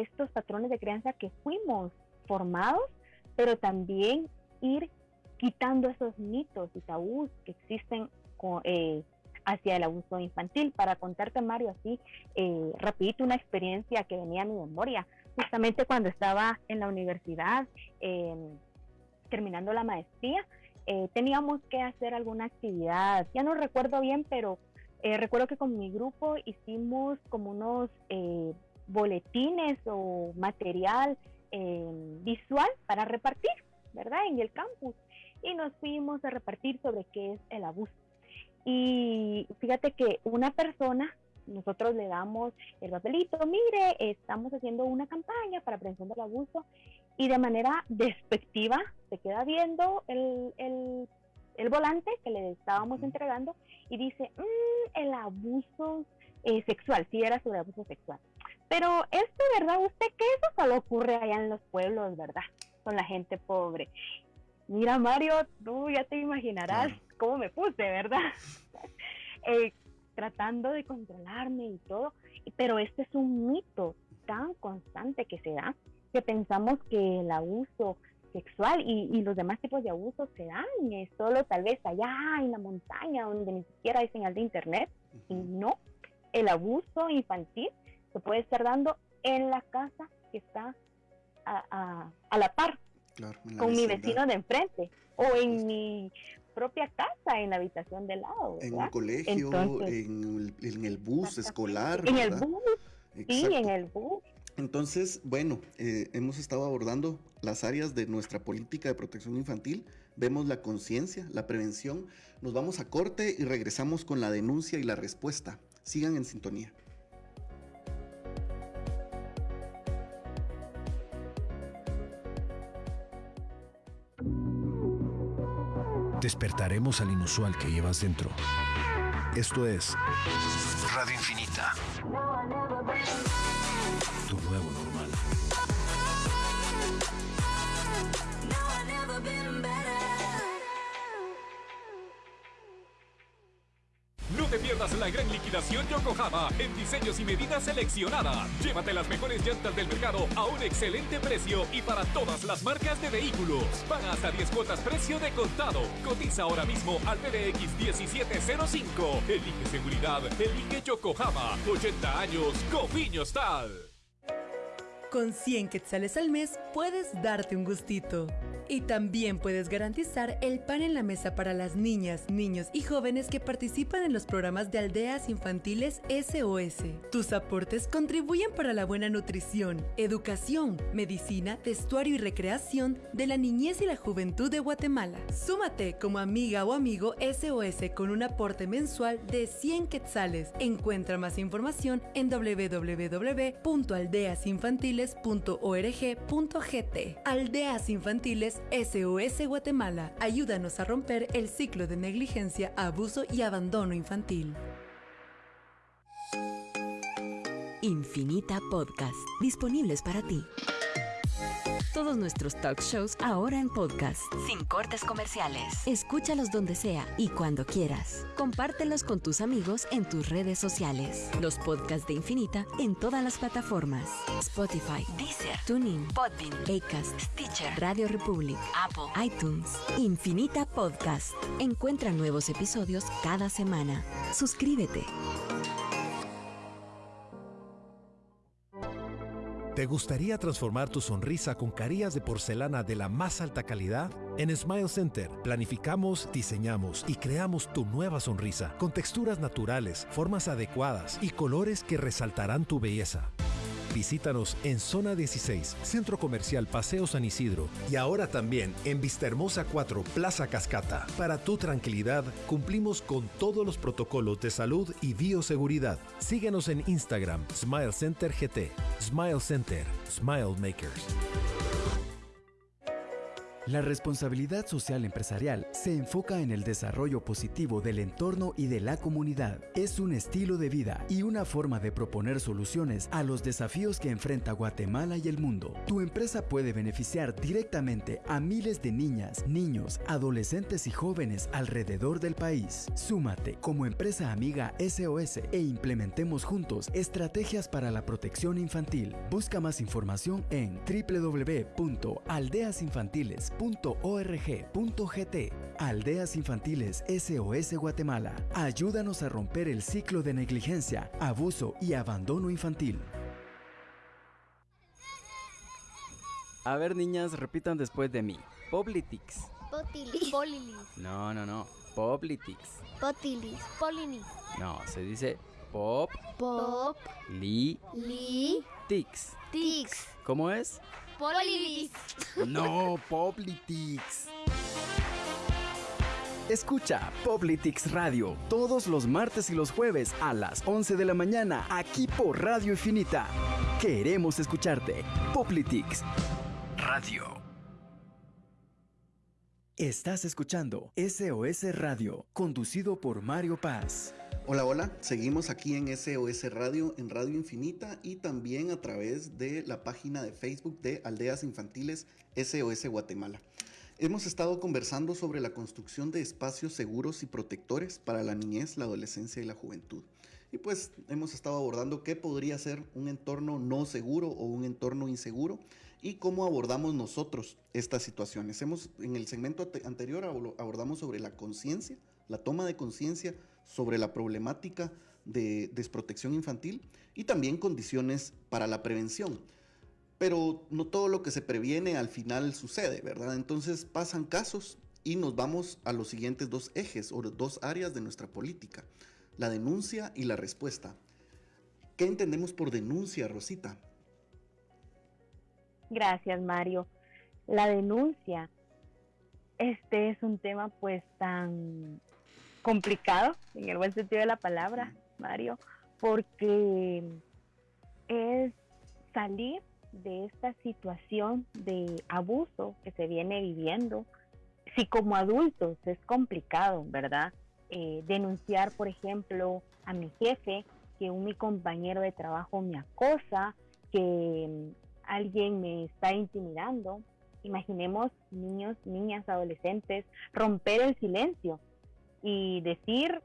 estos patrones de crianza que fuimos formados, pero también ir quitando esos mitos y tabús que existen eh, hacia el abuso infantil. Para contarte, Mario, así eh, rapidito una experiencia que venía a mi memoria, justamente cuando estaba en la universidad, em, terminando la maestría, eh, teníamos que hacer alguna actividad, ya no recuerdo bien, pero eh, recuerdo que con mi grupo hicimos como unos boletines o material em, visual para repartir, ¿verdad? En el campus. Y nos fuimos a repartir sobre qué es el abuso. Y fíjate que una persona, nosotros le damos el papelito, mire, estamos haciendo una campaña para prevención del abuso y de manera despectiva se queda viendo el, el, volante que le estábamos entregando y dice, mm, el abuso eh, sexual, si era sobre abuso sexual. Pero es de verdad usted que eso solo ocurre allá en los pueblos, ¿verdad? Con la gente pobre. Mira, Mario, tú ya te imaginarás cómo me puse, ¿verdad? [laughs] Eh, tratando de controlarme y todo. Pero este es un mito tan constante que se da que pensamos que el abuso sexual y, los demás tipos de abusos se dan es solo tal vez allá en la montaña donde ni siquiera hay señal de internet y no, el abuso infantil se puede estar dando en la casa que está a, la par con mi vecino de enfrente o en mi propia casa, en la habitación de lado. En un colegio, en, el, bus escolar. En el bus, sí, en el bus. Entonces, bueno, eh, hemos estado abordando las áreas de nuestra política de protección infantil, vemos la conciencia, la prevención, nos vamos a corte y regresamos con la denuncia y la respuesta. Sigan en sintonía. Despertaremos al inusual que llevas dentro. Esto es Radio Infinita. Te pierdas la gran liquidación Yokohama en diseños y medidas seleccionadas. Llévate las mejores llantas del mercado a un excelente precio y para todas las marcas de vehículos. Paga hasta 10 cuotas precio de contado. Cotiza ahora mismo al PDX 1705. Elige seguridad, elige Yokohama. 80 años, Cofiño. Con 100 quetzales al mes puedes darte un gustito. Y también puedes garantizar el pan en la mesa para las niñas, niños y jóvenes que participan en los programas de aldeas infantiles SOS. Tus aportes contribuyen para la buena nutrición, educación, medicina, vestuario y recreación de la niñez y la juventud de Guatemala. Súmate como amiga o amigo SOS con un aporte mensual de 100 quetzales. Encuentra más información en Aldeas Infantiles SOS Guatemala. Ayúdanos a romper el ciclo de negligencia, abuso y abandono infantil. Infinita Podcast, disponibles para ti. Todos nuestros talk shows ahora en podcast, sin cortes comerciales. Escúchalos donde sea y cuando quieras. Compártelos con tus amigos en tus redes sociales. Los podcasts de Infinita en todas las plataformas: Spotify, Deezer, TuneIn, Podbean, Acast, Stitcher, Radio Republic, Apple, iTunes. Infinita Podcast. Encuentra nuevos episodios cada semana. Suscríbete. ¿Te gustaría transformar tu sonrisa con carillas de porcelana de la más alta calidad? En Smile Center planificamos, diseñamos y creamos tu nueva sonrisa con texturas naturales, formas adecuadas y colores que resaltarán tu belleza. Visítanos en Zona 16, Centro Comercial Paseo San Isidro y ahora también en Vistahermosa 4, Plaza Cascata. Para tu tranquilidad, cumplimos con todos los protocolos de salud y bioseguridad. Síguenos en Instagram, Smile Center GT. Smile Center, Smile Makers. La responsabilidad social empresarial se enfoca en el desarrollo positivo del entorno y de la comunidad. Es un estilo de vida y una forma de proponer soluciones a los desafíos que enfrenta Guatemala y el mundo. Tu empresa puede beneficiar directamente a miles de niñas, niños, adolescentes y jóvenes alrededor del país. Súmate como empresa amiga SOS e implementemos juntos estrategias para la protección infantil. Busca más información en www.aldeasinfantiles.com .org.gt Aldeas Infantiles SOS Guatemala. Ayúdanos a romper el ciclo de negligencia, abuso y abandono infantil. A ver, niñas, repitan después de mí. Poblitix. Potilis. Polilis. No, no, no. Poblitix. Potilis. Polinis. No, se dice pop. Pop. Li. Li. Tix. Tix. ¿Cómo es? Polilis. No, Poplitix. Escucha Poplitix Radio todos los martes y los jueves a las 11 de la mañana aquí por Radio Infinita. Queremos escucharte. Poplitix Radio. Estás escuchando SOS Radio, conducido por Mario Paz. Hola, hola, seguimos aquí en SOS Radio, en Radio Infinita y también a través de la página de Facebook de Aldeas Infantiles SOS Guatemala. Hemos estado conversando sobre la construcción de espacios seguros y protectores para la niñez, la adolescencia y la juventud. Y pues hemos estado abordando qué podría ser un entorno no seguro o un entorno inseguro y cómo abordamos nosotros estas situaciones. Hemos, en el segmento anterior abordamos sobre la conciencia, la toma de conciencia sobre la problemática de desprotección infantil y también condiciones para la prevención. Pero no todo lo que se previene al final sucede, ¿verdad? Entonces pasan casos y nos vamos a los siguientes dos ejes o dos áreas de nuestra política, la denuncia y la respuesta. ¿Qué entendemos por denuncia, Rosita? Gracias, Mario. La denuncia, este es un tema pues tan complicado, en el buen sentido de la palabra, Mario, porque es salir de esta situación de abuso que se viene viviendo. Si como adultos es complicado, ¿verdad? Eh, denunciar, por ejemplo, a mi jefe, que un mi compañero de trabajo me acosa, que alguien me está intimidando. Imaginemos niños, niñas, adolescentes, romper el silencio y decir,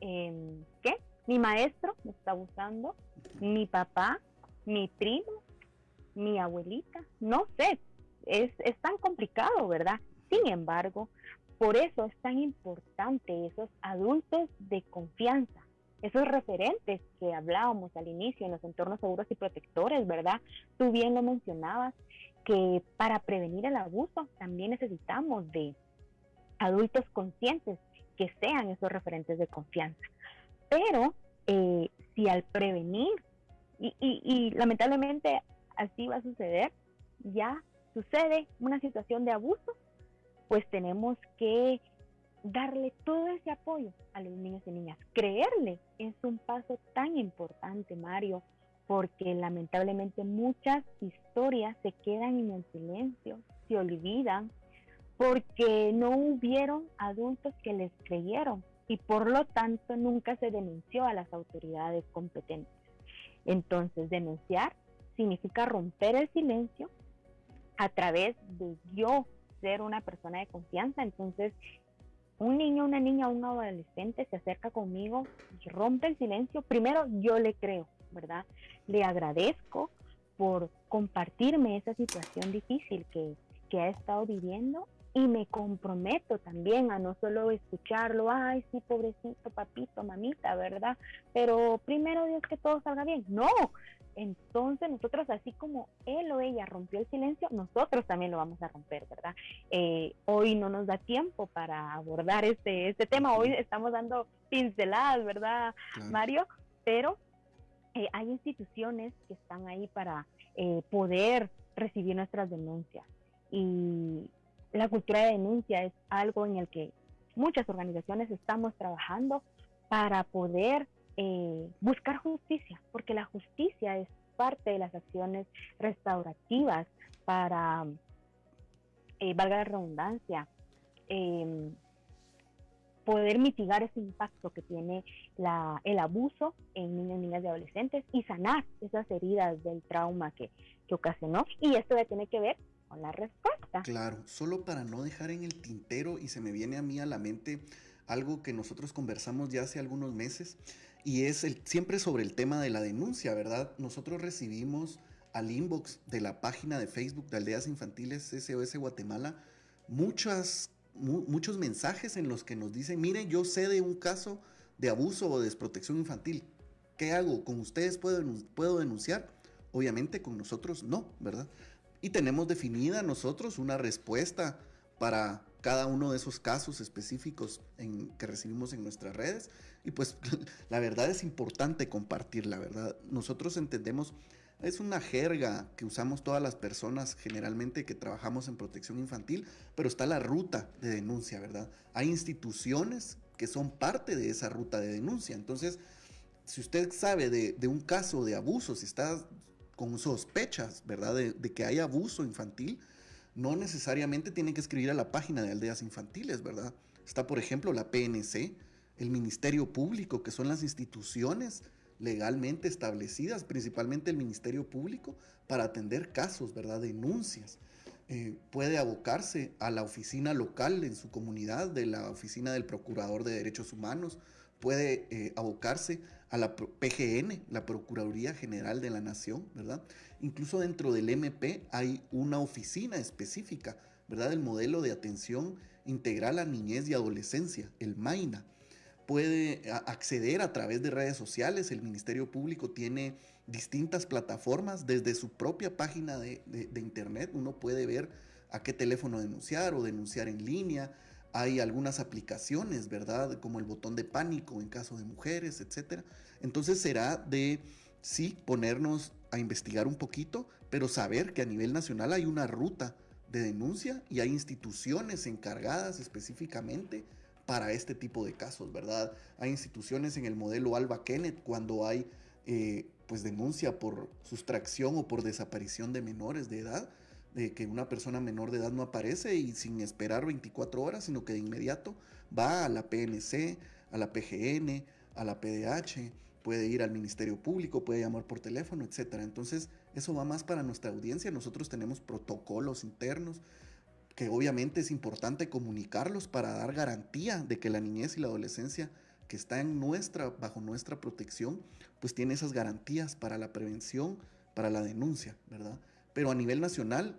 eh, ¿qué? Mi maestro me está abusando, mi papá, mi primo, mi abuelita, no sé, es, es tan complicado, ¿verdad? Sin embargo, por eso es tan importante esos adultos de confianza, esos referentes que hablábamos al inicio en los entornos seguros y protectores, ¿verdad? Tú bien lo mencionabas, que para prevenir el abuso también necesitamos de adultos conscientes que sean esos referentes de confianza. Pero eh, si al prevenir, y, lamentablemente así va a suceder, ya sucede una situación de abuso, pues tenemos que darle todo ese apoyo a los niños y niñas. Creerle es un paso tan importante, Mario, porque lamentablemente muchas historias se quedan en el silencio, se olvidan, porque no hubieron adultos que les creyeron y por lo tanto nunca se denunció a las autoridades competentes. Entonces, denunciar significa romper el silencio a través de yo ser una persona de confianza. Entonces, un niño, una niña, un adolescente se acerca conmigo y rompe el silencio. Primero, yo le creo, ¿verdad? Le agradezco por compartirme esa situación difícil que, que ha estado viviendo y me comprometo también a no solo escucharlo, ay, sí, pobrecito, papito, mamita, ¿verdad? Pero primero Dios que todo salga bien. No, entonces nosotros así como él o ella rompió el silencio, nosotros también lo vamos a romper, ¿verdad? Eh, hoy no nos da tiempo para abordar este, este tema, hoy estamos dando pinceladas, ¿verdad, Mario? Pero eh, hay instituciones que están ahí para eh, poder recibir nuestras denuncias. Y la cultura de denuncia es algo en el que muchas organizaciones estamos trabajando para poder eh, buscar justicia, porque la justicia es parte de las acciones restaurativas para, eh, valga la redundancia, em, poder mitigar ese impacto que tiene el abuso en niños, niñas y adolescentes y sanar esas heridas del trauma que, que ocasionó. Y esto ya tiene que ver con la respuesta. Claro, solo para no dejar en el tintero y se me viene a mí a la mente algo que nosotros conversamos ya hace algunos meses y es siempre sobre el tema de la denuncia, ¿verdad? Nosotros recibimos al inbox de la página de Facebook de Aldeas Infantiles SOS Guatemala muchas, muchos mensajes en los que nos dicen, miren, yo sé de un caso de abuso o desprotección infantil. ¿Qué hago? ¿Con ustedes puedo, puedo denunciar? Obviamente con nosotros no, ¿verdad? y tenemos definida nosotros una respuesta para cada uno de esos casos específicos que recibimos en nuestras redes. Y pues [laughs] la verdad es importante compartir, la verdad. Nosotros entendemos, es una jerga que usamos todas las personas generalmente que trabajamos en protección infantil, pero está la ruta de denuncia, ¿verdad? Hay instituciones que son parte de esa ruta de denuncia. Entonces, si usted sabe de un caso de abuso, si está con sospechas, ¿verdad?, de, que hay abuso infantil, no necesariamente tienen que escribir a la página de aldeas infantiles, ¿verdad? Está, por ejemplo, la PNC, el Ministerio Público, que son las instituciones legalmente establecidas, principalmente el Ministerio Público, para atender casos, ¿verdad? Denuncias. Eh, puede abocarse a la oficina local en su comunidad, de la oficina del Procurador de Derechos Humanos, puede eh, abocarse a la PGN, la Procuraduría General de la Nación, ¿verdad? Incluso dentro del MP hay una oficina específica, ¿verdad? El modelo de atención integral a niñez y adolescencia, el MAINA. Puede acceder a través de redes sociales, el Ministerio Público tiene distintas plataformas desde su propia página de, de internet, uno puede ver a qué teléfono denunciar o denunciar en línea, hay algunas aplicaciones, ¿verdad? Como el botón de pánico en caso de mujeres, etc. Entonces será de, sí, ponernos a investigar un poquito, pero saber que a nivel nacional hay una ruta de denuncia y hay instituciones encargadas específicamente para este tipo de casos, ¿verdad? Hay instituciones en el modelo Alba Kenneth cuando hay eh, pues denuncia por sustracción o por desaparición de menores de edad, de que una persona menor de edad no aparece y sin esperar 24 horas, sino que de inmediato va a la PNC, a la PGN, a la PDH, puede ir al Ministerio Público, puede llamar por teléfono, etc. Entonces, eso va más para nuestra audiencia. Nosotros tenemos protocolos internos que obviamente es importante comunicarlos para dar garantía de que la niñez y la adolescencia que está en nuestra, bajo nuestra protección, pues tiene esas garantías para la prevención, para la denuncia, ¿verdad? Pero a nivel nacional,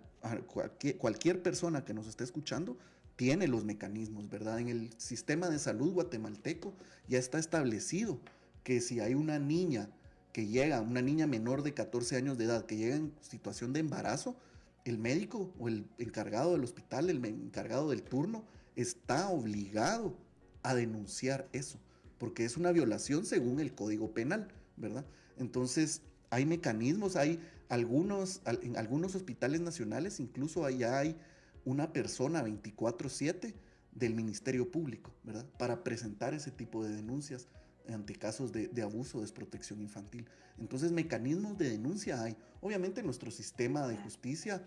cualquier, persona que nos esté escuchando tiene los mecanismos, ¿verdad? En el sistema de salud guatemalteco ya está establecido que si hay una niña que llega, una niña menor de 14 años de edad, que llega en situación de embarazo, el médico o el encargado del hospital, el encargado del turno, está obligado a denunciar eso, porque es una violación según el Código Penal, ¿verdad? Entonces, hay mecanismos, hay algunos, en algunos hospitales nacionales incluso allá hay una persona 24/7 del Ministerio Público, ¿verdad? Para presentar ese tipo de denuncias ante casos de, abuso o desprotección infantil. Entonces, mecanismos de denuncia hay. Obviamente nuestro sistema de justicia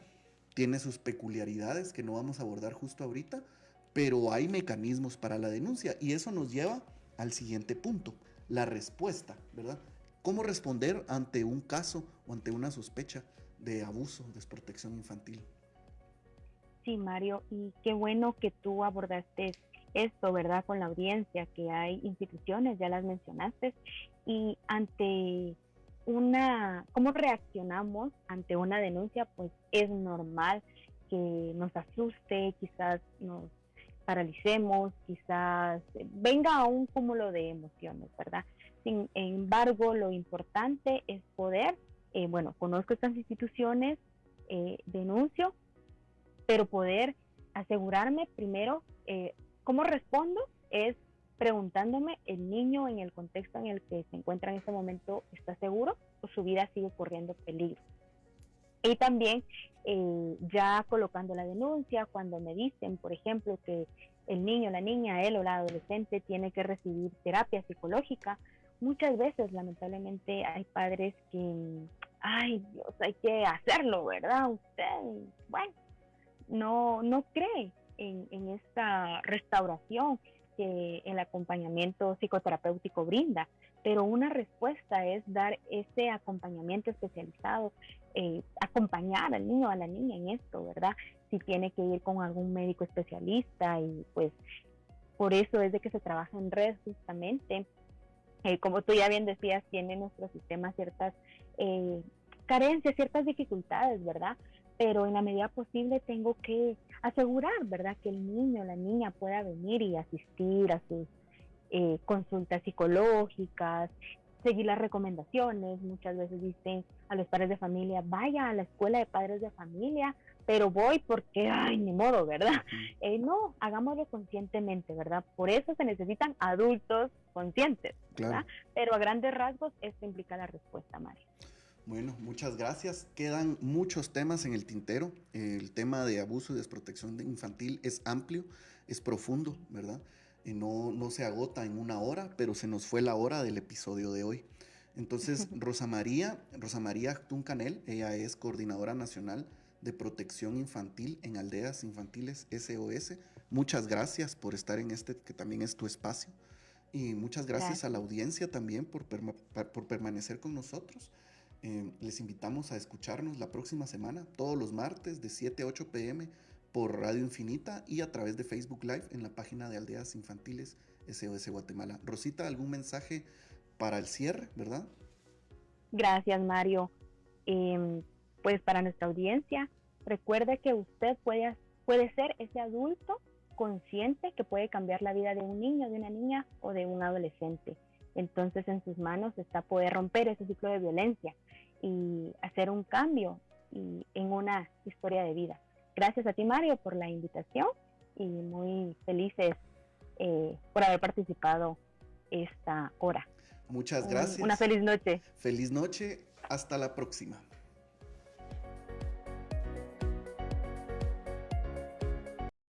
tiene sus peculiaridades que no vamos a abordar justo ahorita, pero hay mecanismos para la denuncia y eso nos lleva al siguiente punto, la respuesta, ¿verdad? Cómo responder ante un caso o ante una sospecha de abuso, desprotección infantil. Sí, Mario, y qué bueno que tú abordaste esto, ¿verdad? Con la audiencia, que hay instituciones, ya las mencionaste, y ante una, ¿cómo reaccionamos ante una denuncia? Pues es normal que nos asuste, quizás nos paralicemos, quizás venga un cúmulo de emociones, ¿verdad? Sin embargo, lo importante es poder, eh, bueno, conozco estas instituciones, eh, denuncio, pero poder asegurarme primero eh, cómo respondo es preguntándome el niño en el contexto en el que se encuentra en este momento está seguro o su vida sigue corriendo peligro. Y también ya colocando la denuncia, cuando me dicen, por ejemplo, que el niño, la niña, él o la adolescente tiene que recibir terapia psicológica, muchas veces lamentablemente hay padres que, ay Dios, hay que hacerlo, ¿verdad? Usted, bueno, no, no cree en, en esta restauración que el acompañamiento psicoterapéutico brinda, pero una respuesta es dar ese acompañamiento especializado, eh, acompañar al niño a la niña en esto, ¿verdad? Si tiene que ir con algún médico especialista y pues por eso es de que se trabaja en red justamente eh, como tú ya bien decías, tiene nuestro sistema ciertas eh, carencias, ciertas dificultades, ¿verdad? Pero en la medida posible tengo que asegurar, ¿verdad? Que el niño o la niña pueda venir y asistir a sus eh, consultas psicológicas, seguir las recomendaciones. Muchas veces dicen a los padres de familia, vaya a la escuela de padres de familia, pero voy porque, ay, ni modo, ¿verdad? Eh, no, hagámoslo conscientemente, ¿verdad? Por eso se necesitan adultos conscientes, ¿verdad? Pero a grandes rasgos esto implica la respuesta, Mario. Bueno, muchas gracias. Quedan muchos temas en el tintero. El tema de abuso y desprotección infantil es amplio, es profundo, ¿verdad? Y no, no se agota en una hora, pero se nos fue la hora del episodio de hoy. Entonces, [laughs] Rosa María, Rosa María Tuncanel, ella es coordinadora nacional de protección infantil en aldeas infantiles SOS. Muchas gracias por estar en este, que también es tu espacio. Y muchas gracias, a la audiencia también por, por permanecer con nosotros. Eh, les invitamos a escucharnos la próxima semana, todos los martes de 7 a 8 pm por Radio Infinita y a través de Facebook Live en la página de Aldeas Infantiles SOS Guatemala. Rosita, ¿algún mensaje para el cierre, verdad? Gracias, Mario. Em, pues para nuestra audiencia, recuerde que usted puede, puede ser ese adulto consciente que puede cambiar la vida de un niño, de una niña o de un adolescente. Entonces en sus manos está poder romper ese ciclo de violencia y hacer un cambio y, en una historia de vida. Gracias a ti Mario por la invitación y muy felices eh, por haber participado esta hora. Muchas gracias. Una feliz noche. Feliz noche. Hasta la próxima.